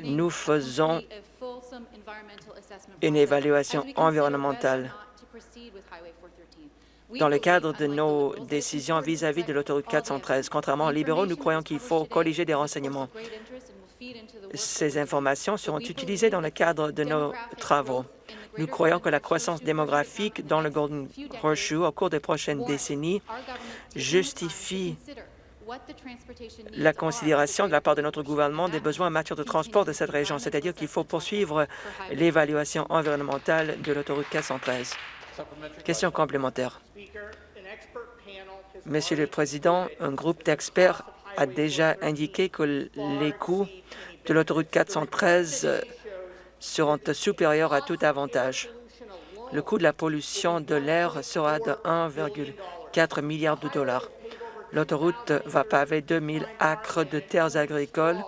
nous faisons une évaluation environnementale dans le cadre de nos décisions vis-à-vis de l'autoroute 413. Contrairement aux libéraux, nous croyons qu'il faut colliger des renseignements. Ces informations seront utilisées dans le cadre de nos travaux. Nous croyons que la croissance démographique dans le Golden Horseshoe au cours des prochaines décennies justifie la considération de la part de notre gouvernement des besoins en matière de transport de cette région, c'est-à-dire qu'il faut poursuivre l'évaluation environnementale de l'autoroute 413. Question complémentaire. Monsieur le Président, un groupe d'experts a déjà indiqué que les coûts de l'autoroute 413 seront supérieurs à tout avantage. Le coût de la pollution de l'air sera de 1,4 milliard de dollars. L'autoroute va paver 2000 acres de terres agricoles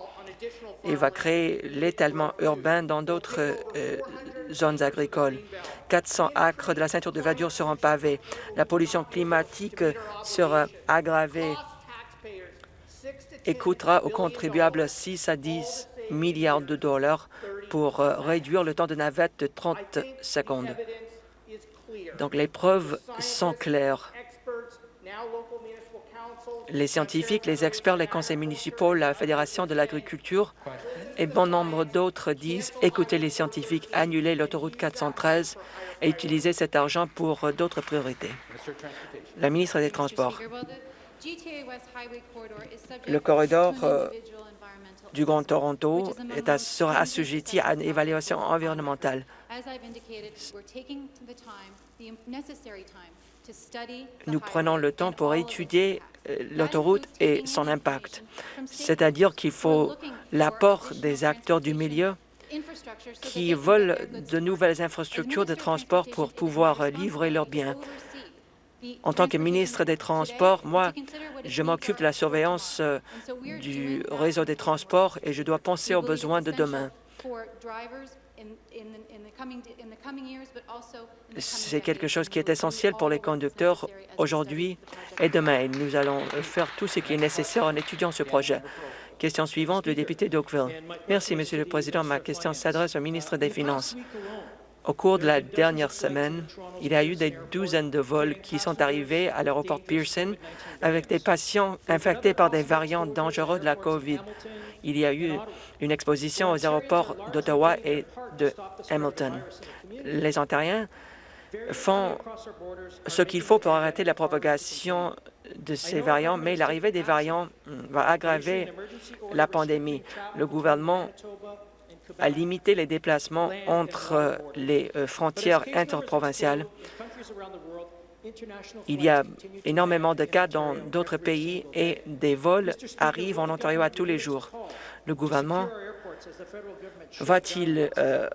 et va créer l'étalement urbain dans d'autres euh, zones agricoles. 400 acres de la ceinture de verdure seront pavés. La pollution climatique sera aggravée et coûtera aux contribuables 6 à 10 milliards de dollars pour euh, réduire le temps de navette de 30 secondes. Donc les preuves sont claires. Les scientifiques, les experts, les conseils municipaux, la Fédération de l'agriculture et bon nombre d'autres disent écoutez les scientifiques, annuler l'autoroute 413 et utiliser cet argent pour d'autres priorités. La ministre des Transports. Le corridor euh, du Grand Toronto est sera assujetti à une évaluation environnementale. Nous prenons le temps pour étudier euh, l'autoroute et son impact, c'est-à-dire qu'il faut l'apport des acteurs du milieu qui veulent de nouvelles infrastructures de transport pour pouvoir livrer leurs biens. En tant que ministre des Transports, moi, je m'occupe de la surveillance euh, du réseau des transports et je dois penser aux besoins de demain. C'est quelque chose qui est essentiel pour les conducteurs aujourd'hui et demain. Et nous allons faire tout ce qui est nécessaire en étudiant ce projet. Question suivante, le député d'Oakville. Merci, Monsieur le Président. Ma question s'adresse au ministre des Finances. Au cours de la dernière semaine, il y a eu des douzaines de vols qui sont arrivés à l'aéroport Pearson avec des patients infectés par des variants dangereux de la COVID. Il y a eu une exposition aux aéroports d'Ottawa et de Hamilton. Les Ontariens font ce qu'il faut pour arrêter la propagation de ces variants, mais l'arrivée des variants va aggraver la pandémie. Le gouvernement a limité les déplacements entre les euh, frontières interprovinciales. Il y a énormément de cas dans d'autres pays et des vols arrivent en Ontario à tous les jours. Le gouvernement va-t-il euh,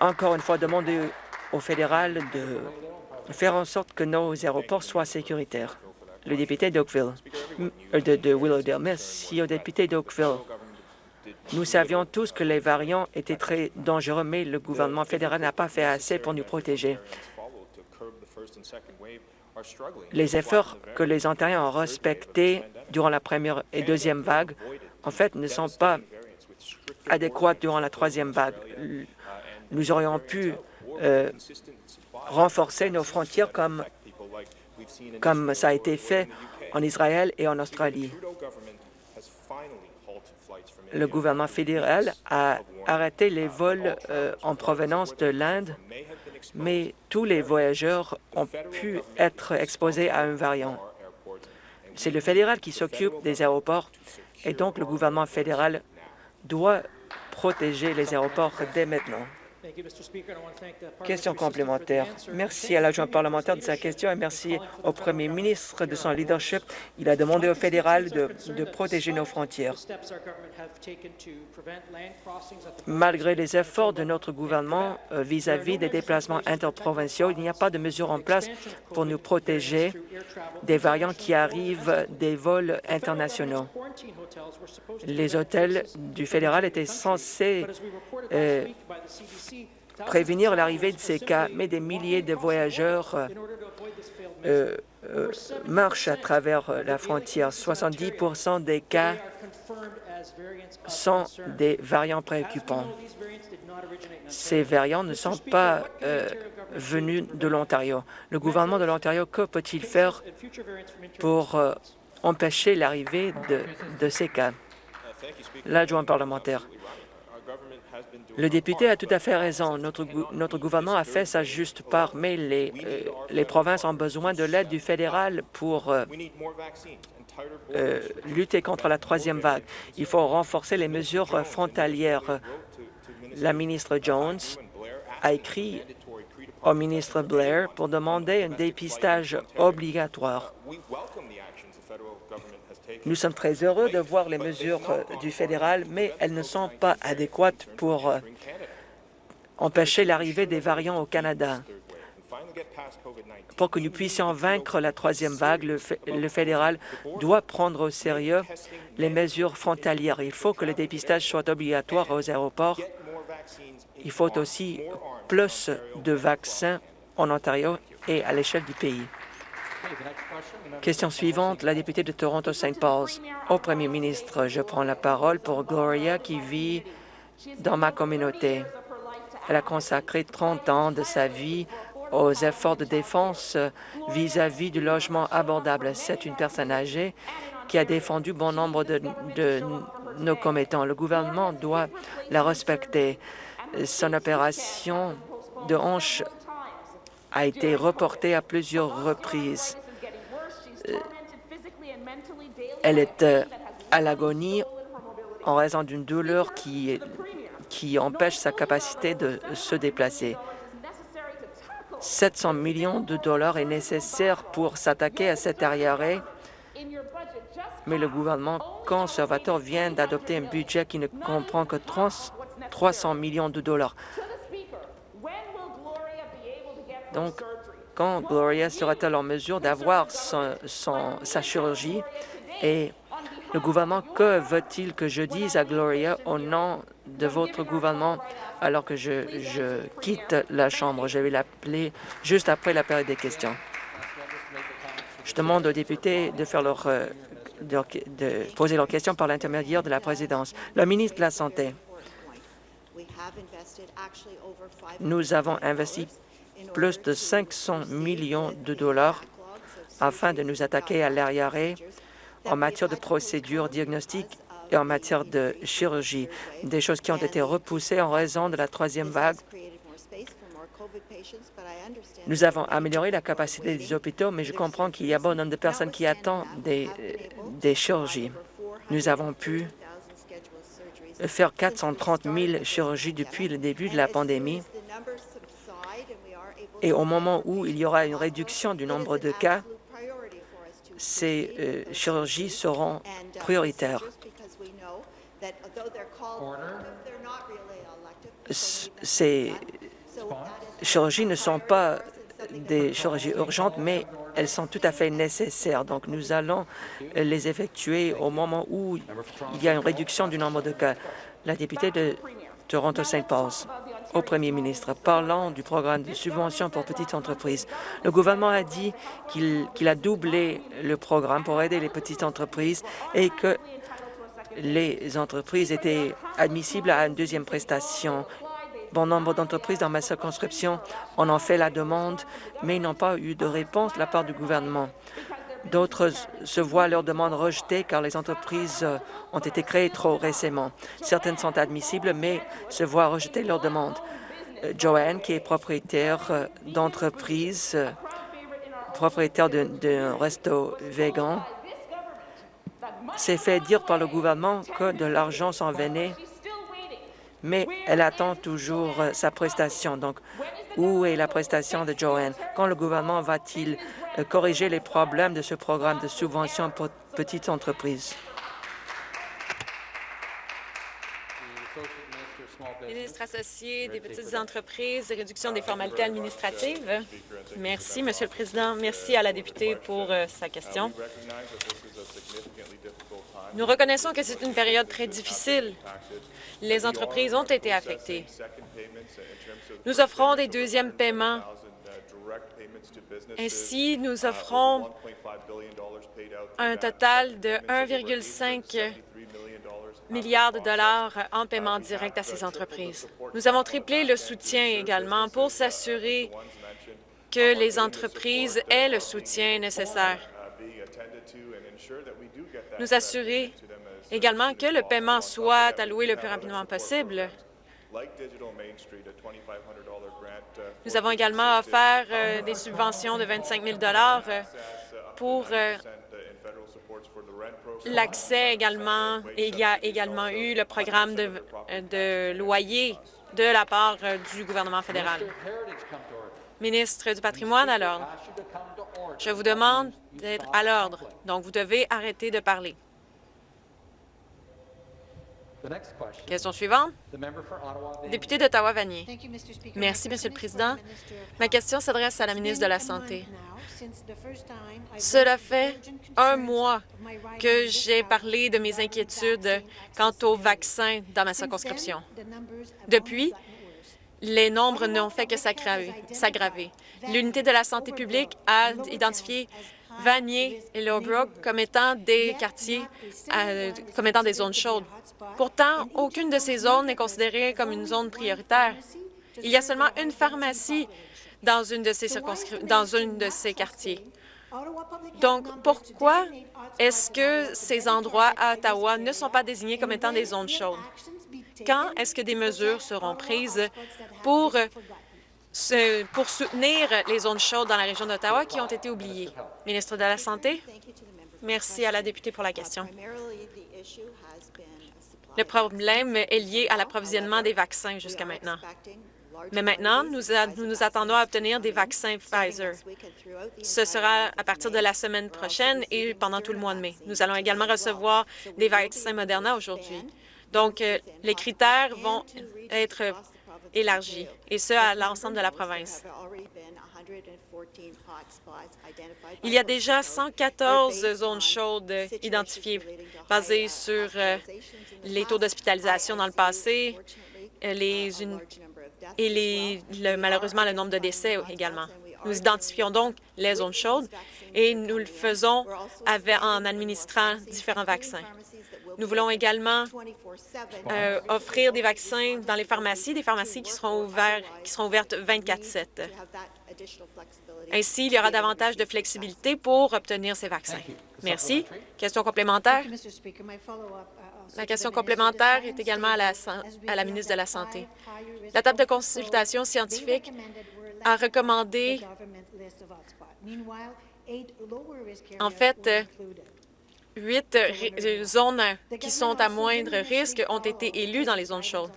encore une fois demander au fédéral de faire en sorte que nos aéroports soient sécuritaires? Le député d'Oakville, euh, de, de Willowdale. Merci au député d'Oakville. Nous savions tous que les variants étaient très dangereux, mais le gouvernement fédéral n'a pas fait assez pour nous protéger. Les efforts que les Ontariens ont respectés durant la première et deuxième vague, en fait, ne sont pas adéquats durant la troisième vague. Nous aurions pu euh, renforcer nos frontières comme, comme ça a été fait en Israël et en Australie le gouvernement fédéral a arrêté les vols euh, en provenance de l'Inde, mais tous les voyageurs ont pu être exposés à un variant. C'est le fédéral qui s'occupe des aéroports et donc le gouvernement fédéral doit protéger les aéroports dès maintenant. Question complémentaire. Merci à l'adjoint parlementaire de sa question et merci au premier ministre de son leadership. Il a demandé au fédéral de, de protéger nos frontières. Malgré les efforts de notre gouvernement euh, vis-à-vis des déplacements interprovinciaux, il n'y a pas de mesures en place pour nous protéger des variants qui arrivent des vols internationaux. Les hôtels du fédéral étaient censés euh, prévenir l'arrivée de ces cas, mais des milliers de voyageurs euh, euh, marchent à travers la frontière. 70% des cas sont des variants préoccupants. Ces variants ne sont pas euh, venus de l'Ontario. Le gouvernement de l'Ontario, que peut-il faire pour euh, empêcher l'arrivée de ces cas? L'adjoint parlementaire. Le député a tout à fait raison. Notre, gouvernement a fait sa juste part, mais les, euh, provinces ont besoin de l'aide du fédéral pour euh, euh, lutter contre la troisième vague. Il faut renforcer les mesures frontalières. La ministre Jones a écrit au ministre Blair pour demander un dépistage obligatoire. Nous sommes très heureux de voir les mesures euh, du fédéral, mais elles ne sont pas adéquates pour euh, empêcher l'arrivée des variants au Canada. Pour que nous puissions vaincre la troisième vague, le, fédéral doit prendre au sérieux les mesures frontalières. Il faut que le dépistage soit obligatoire aux aéroports. Il faut aussi plus de vaccins en Ontario et à l'échelle du pays. Question suivante, la députée de Toronto-St. Paul's. Au premier ministre, je prends la parole pour Gloria qui vit dans ma communauté. Elle a consacré 30 ans de sa vie aux efforts de défense vis-à-vis du logement abordable. C'est une personne âgée qui a défendu bon nombre de, de nos commettants. Le gouvernement doit la respecter. Son opération de hanche a été reportée à plusieurs reprises. Euh, elle est euh, à l'agonie en raison d'une douleur qui, qui empêche sa capacité de se déplacer. 700 millions de dollars est nécessaire pour s'attaquer à cet arriéré, mais le gouvernement conservateur vient d'adopter un budget qui ne comprend que 300 millions de dollars. Donc, quand Gloria sera-t-elle en mesure d'avoir sa chirurgie et le gouvernement, que veut-il que je dise à Gloria au nom de votre gouvernement alors que je, quitte la Chambre? Je vais l'appeler juste après la période des questions. Je demande aux députés de faire leur, euh, de poser leurs questions par l'intermédiaire de la présidence. Le ministre de la Santé. Nous avons investi plus de 500 millions de dollars afin de nous attaquer à l'arriéré en matière de procédures diagnostiques et en matière de chirurgie, des choses qui ont été repoussées en raison de la troisième vague. Nous avons amélioré la capacité des hôpitaux, mais je comprends qu'il y a bon nombre de personnes qui attendent des, des chirurgies. Nous avons pu faire 430 000 chirurgies depuis le début de la pandémie et au moment où il y aura une réduction du nombre de cas, ces euh, chirurgies seront prioritaires. Ces chirurgies ne sont pas des chirurgies urgentes, mais elles sont tout à fait nécessaires. Donc, nous allons les effectuer au moment où il y a une réduction du nombre de cas. La députée de Toronto-St. Paul's au premier ministre. Parlant du programme de subvention pour petites entreprises, le gouvernement a dit qu'il a doublé le programme pour aider les petites entreprises et que les entreprises étaient admissibles à une deuxième prestation. Bon nombre d'entreprises dans ma circonscription en ont fait la demande, mais n'ont pas eu de réponse de la part du gouvernement. D'autres se voient leurs demandes rejetées car les entreprises euh, ont été créées trop récemment. Certaines sont admissibles, mais se voient rejeter leurs demandes. Euh, Joanne, qui est propriétaire euh, d'entreprise, propriétaire d'un resto végan, s'est fait dire par le gouvernement que de l'argent s'en venait, mais elle attend toujours sa prestation. Donc, où est la prestation de Joanne? Quand le gouvernement va-t-il corriger les problèmes de ce programme de subvention pour petites entreprises. Ministre associé des petites entreprises et réduction des formalités administratives. Merci, Monsieur le Président. Merci à la députée pour euh, sa question. Nous reconnaissons que c'est une période très difficile. Les entreprises ont été affectées. Nous offrons des deuxièmes paiements ainsi, nous offrons un total de 1,5 milliards de dollars en paiement direct à ces entreprises. Nous avons triplé le soutien également pour s'assurer que les entreprises aient le soutien nécessaire. Nous assurer également que le paiement soit alloué le plus rapidement possible. Nous avons également offert euh, des subventions de 25 000 euh, pour euh, l'accès également. Il y a également eu le programme de, de loyer de la part du gouvernement fédéral. Ministre du patrimoine, à l'ordre. Je vous demande d'être à l'ordre, donc vous devez arrêter de parler. Question suivante. Député d'Ottawa-Vanier. Merci, Monsieur le Président. Ma question s'adresse à la ministre de la Santé. Cela fait un mois que j'ai parlé de mes inquiétudes quant aux vaccins dans ma circonscription. Depuis, les nombres n'ont fait que s'aggraver. L'unité de la santé publique a identifié Vanier et Lowbrook comme étant des quartiers, euh, comme étant des zones chaudes. Pourtant, aucune de ces zones n'est considérée comme une zone prioritaire. Il y a seulement une pharmacie dans une de ces, dans une de ces quartiers. Donc, pourquoi est-ce que ces endroits à Ottawa ne sont pas désignés comme étant des zones chaudes? Quand est-ce que des mesures seront prises pour, pour soutenir les zones chaudes dans la région d'Ottawa qui ont été oubliées? Ministre de la Santé. Merci à la députée pour la question. Le problème est lié à l'approvisionnement des vaccins jusqu'à maintenant. Mais maintenant, nous, nous, attendons à obtenir des vaccins Pfizer. Ce sera à partir de la semaine prochaine et pendant tout le mois de mai. Nous allons également recevoir des vaccins Moderna aujourd'hui. Donc, euh, les critères vont être élargis, et ce, à l'ensemble de la province. Il y a déjà 114 zones chaudes identifiées basées sur euh, les taux d'hospitalisation dans le passé euh, les, et les, malheureusement le nombre de décès également. Nous identifions donc les zones chaudes et nous le faisons en administrant différents vaccins. Nous voulons également euh, offrir des vaccins dans les pharmacies, des pharmacies qui seront, qui seront ouvertes 24-7. Ainsi, il y aura davantage de flexibilité pour obtenir ces vaccins. Merci. Question complémentaire? La question complémentaire est également à la, à la ministre de la Santé. La table de consultation scientifique a recommandé en fait, huit zones qui sont à moindre risque ont été élues dans les zones chaudes.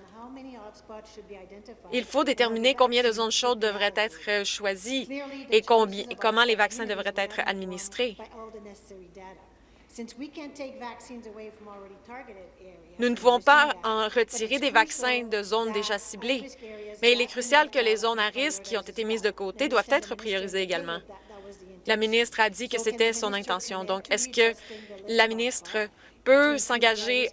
Il faut déterminer combien de zones chaudes devraient être choisies et comment les vaccins devraient être administrés. Nous ne pouvons pas en retirer des vaccins de zones déjà ciblées, mais il est crucial que les zones à risque qui ont été mises de côté doivent être priorisées également. La ministre a dit que c'était son intention. Donc, est-ce que la ministre peut s'engager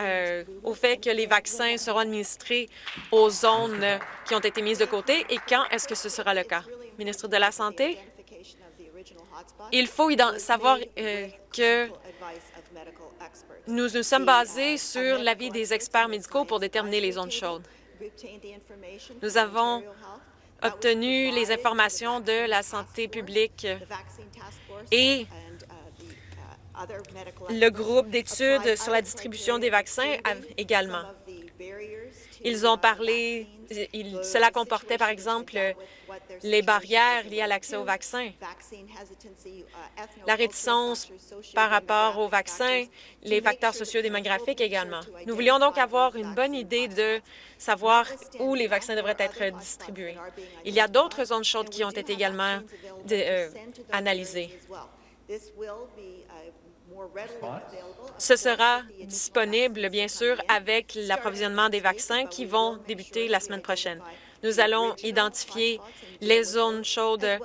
euh, au fait que les vaccins seront administrés aux zones qui ont été mises de côté et quand est-ce que ce sera le cas? Ministre de la Santé, il faut savoir euh, que nous nous sommes basés sur l'avis des experts médicaux pour déterminer les zones chaudes. Nous avons obtenu les informations de la santé publique et le groupe d'études sur la distribution des vaccins également. Ils ont parlé, cela comportait par exemple les barrières liées à l'accès aux vaccins, la réticence par rapport aux vaccins, les facteurs sociodémographiques également. Nous voulions donc avoir une bonne idée de savoir où les vaccins devraient être distribués. Il y a d'autres zones chaudes qui ont été également euh, analysées. Ce sera disponible, bien sûr, avec l'approvisionnement des vaccins qui vont débuter la semaine prochaine. Nous allons identifier les zones chaudes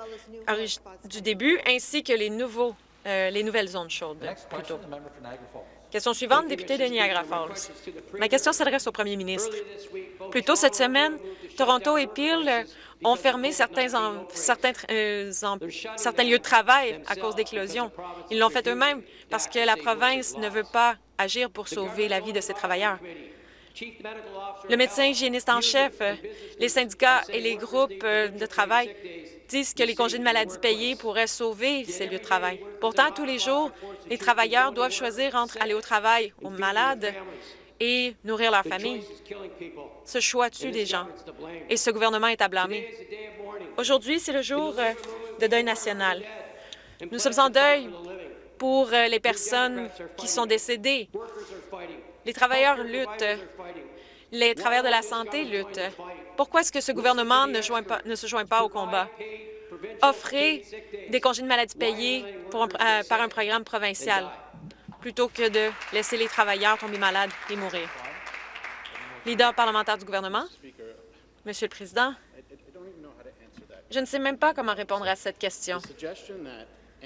du début ainsi que les, nouveaux, euh, les nouvelles zones chaudes plutôt. Question suivante, député de Niagara Falls. Ma question s'adresse au premier ministre. Plus tôt cette semaine, Toronto et Peel ont fermé certains, certains, euh, certains lieux de travail à cause d'éclosions. Ils l'ont fait eux-mêmes parce que la province ne veut pas agir pour sauver la vie de ces travailleurs. Le médecin hygiéniste en chef, les syndicats et les groupes de travail disent que les congés de maladie payés pourraient sauver ces lieux de travail. Pourtant, tous les jours, les travailleurs doivent choisir entre aller au travail aux malades et nourrir leur famille. Ce choix tue des gens et ce gouvernement est à blâmer. Aujourd'hui, c'est le jour de deuil national. Nous sommes en deuil pour euh, les personnes qui sont décédées. Les travailleurs luttent. Les travailleurs de la santé luttent. Pourquoi est-ce que ce gouvernement ne, se joint pas au combat? Offrez des congés de maladie payés euh, par un programme provincial plutôt que de laisser les travailleurs tomber malades et mourir. Leader parlementaire du gouvernement. Monsieur le Président, je ne sais même pas comment répondre à cette question.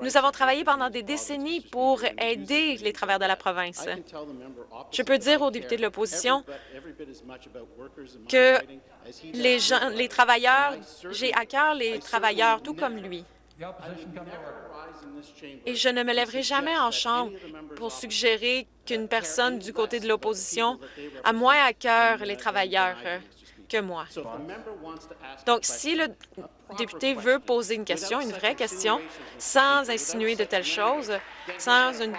Nous avons travaillé pendant des décennies pour aider les travailleurs de la province. Je peux dire aux députés de l'opposition que les, gens, les travailleurs, j'ai à cœur les travailleurs, tout comme lui. Et je ne me lèverai jamais en chambre pour suggérer qu'une personne du côté de l'opposition a moins à cœur les travailleurs que moi. Donc, si le député veut poser une question, une vraie question, sans insinuer de telles choses, sans une...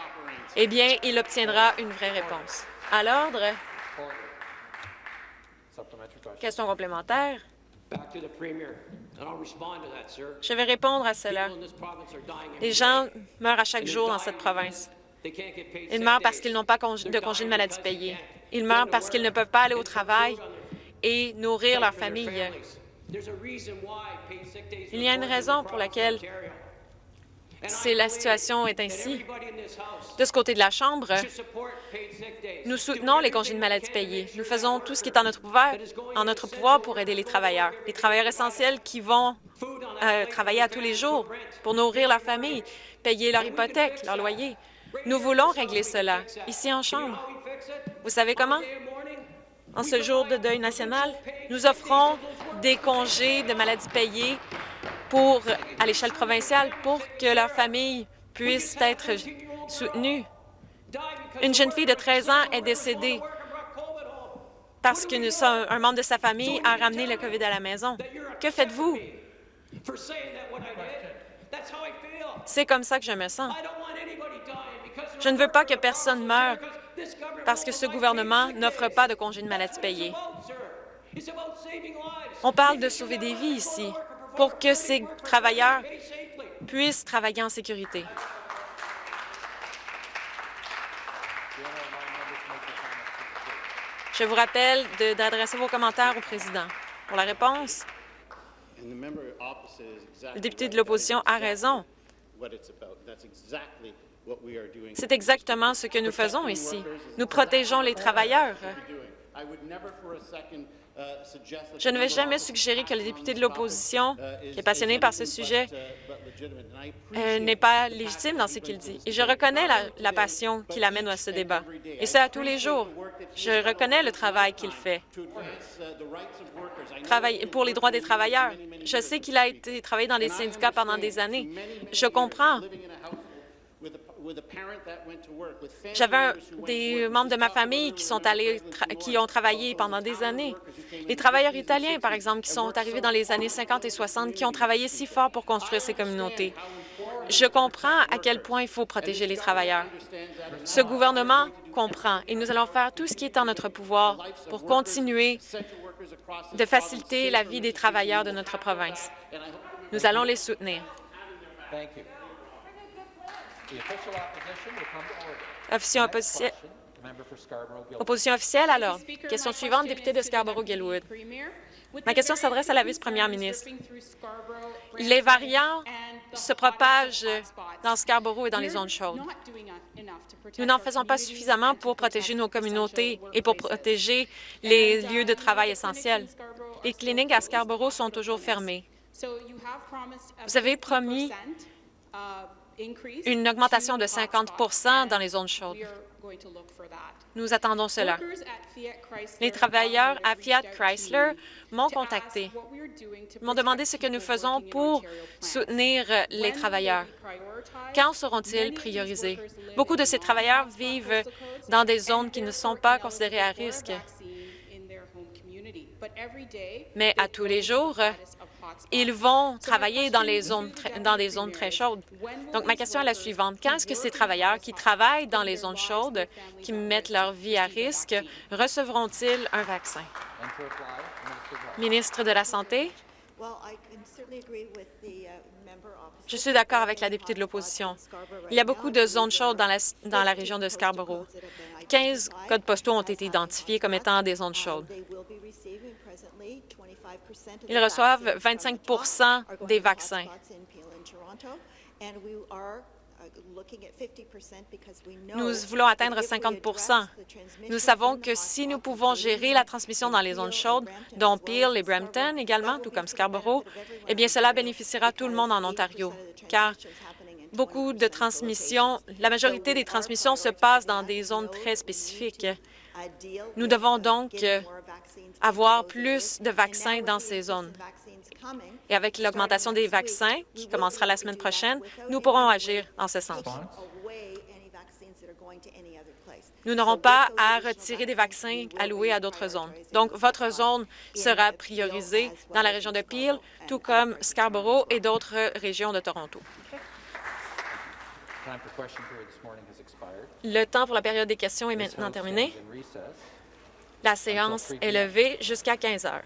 eh bien, il obtiendra une vraie réponse. À l'ordre, question complémentaire. Je vais répondre à cela. Les gens meurent à chaque jour dans cette province. Ils meurent parce qu'ils n'ont pas de congé de maladie payé. Ils meurent parce qu'ils ne peuvent pas aller au travail et nourrir leur famille. Il y a une raison pour laquelle la situation est ainsi. De ce côté de la Chambre, nous soutenons les congés de maladie payés. Nous faisons tout ce qui est en notre pouvoir, en notre pouvoir pour aider les travailleurs, les travailleurs essentiels qui vont euh, travailler à tous les jours pour nourrir leur famille, payer leur hypothèque, leur loyer. Nous voulons régler cela ici en Chambre. Vous savez comment? En ce jour de deuil national, nous offrons des congés de maladie payés à l'échelle provinciale pour que leur famille puisse être soutenue. Une jeune fille de 13 ans est décédée parce qu'un membre de sa famille a ramené le COVID à la maison. Que faites-vous? C'est comme ça que je me sens. Je ne veux pas que personne meure parce que ce gouvernement n'offre pas de congé de maladie payé. On parle de sauver des vies ici pour que ces travailleurs puissent travailler en sécurité. Je vous rappelle d'adresser vos commentaires au président. Pour la réponse, le député de l'opposition a raison. C'est exactement ce que nous faisons ici. Nous protégeons les travailleurs. Je ne vais jamais suggérer que le député de l'opposition, qui est passionné par ce sujet, euh, n'est pas légitime dans ce qu'il dit. Et je reconnais la, passion qu'il amène à ce débat. Et c'est à tous les jours. Je reconnais le travail qu'il fait pour les droits des travailleurs. Je sais qu'il a été travaillé dans les syndicats pendant des années. Je comprends j'avais des membres de ma famille qui sont allés, qui ont travaillé pendant des années. Les travailleurs italiens, par exemple, qui sont arrivés dans les années 50 et 60, qui ont travaillé si fort pour construire ces communautés. Je comprends à quel point il faut protéger les travailleurs. Ce gouvernement comprend et nous allons faire tout ce qui est en notre pouvoir pour continuer de faciliter la vie des travailleurs de notre province. Nous allons les soutenir. Opposition officielle, alors? Question suivante, député de Scarborough-Gilwood. Ma question s'adresse à la vice-première ministre. Les variants se propagent dans Scarborough et dans les zones chaudes. Nous n'en faisons pas suffisamment pour protéger nos communautés et pour protéger les lieux de travail essentiels. Les cliniques à Scarborough sont toujours fermées. Vous avez promis une augmentation de 50% dans les zones chaudes. Nous attendons cela. Les travailleurs à Fiat Chrysler m'ont contacté, m'ont demandé ce que nous faisons pour soutenir les travailleurs? Quand seront-ils priorisés? Beaucoup de ces travailleurs vivent dans des zones qui ne sont pas considérées à risque. Mais à tous les jours, ils vont travailler dans, les zones, dans des zones très chaudes. Donc, ma question est la suivante. Quand est-ce que ces travailleurs qui travaillent dans les zones chaudes, qui mettent leur vie à risque, recevront-ils un vaccin? Ministre de la Santé? Je suis d'accord avec la députée de l'opposition. Il y a beaucoup de zones chaudes dans la, dans la région de Scarborough. 15 codes postaux ont été identifiés comme étant des zones chaudes. Ils reçoivent 25% des vaccins. Nous voulons atteindre 50% Nous savons que si nous pouvons gérer la transmission dans les zones chaudes, dont Peel et Brampton également, tout comme Scarborough, eh bien, cela bénéficiera tout le monde en Ontario, car beaucoup de transmissions, la majorité des transmissions se passent dans des zones très spécifiques. Nous devons donc avoir plus de vaccins dans ces zones. Et avec l'augmentation des vaccins, qui commencera la semaine prochaine, nous pourrons agir en ce sens. Nous n'aurons pas à retirer des vaccins alloués à d'autres zones. Donc, votre zone sera priorisée dans la région de Peel, tout comme Scarborough et d'autres régions de Toronto. Le temps pour la période des questions est maintenant terminé. La séance est levée jusqu'à 15 heures.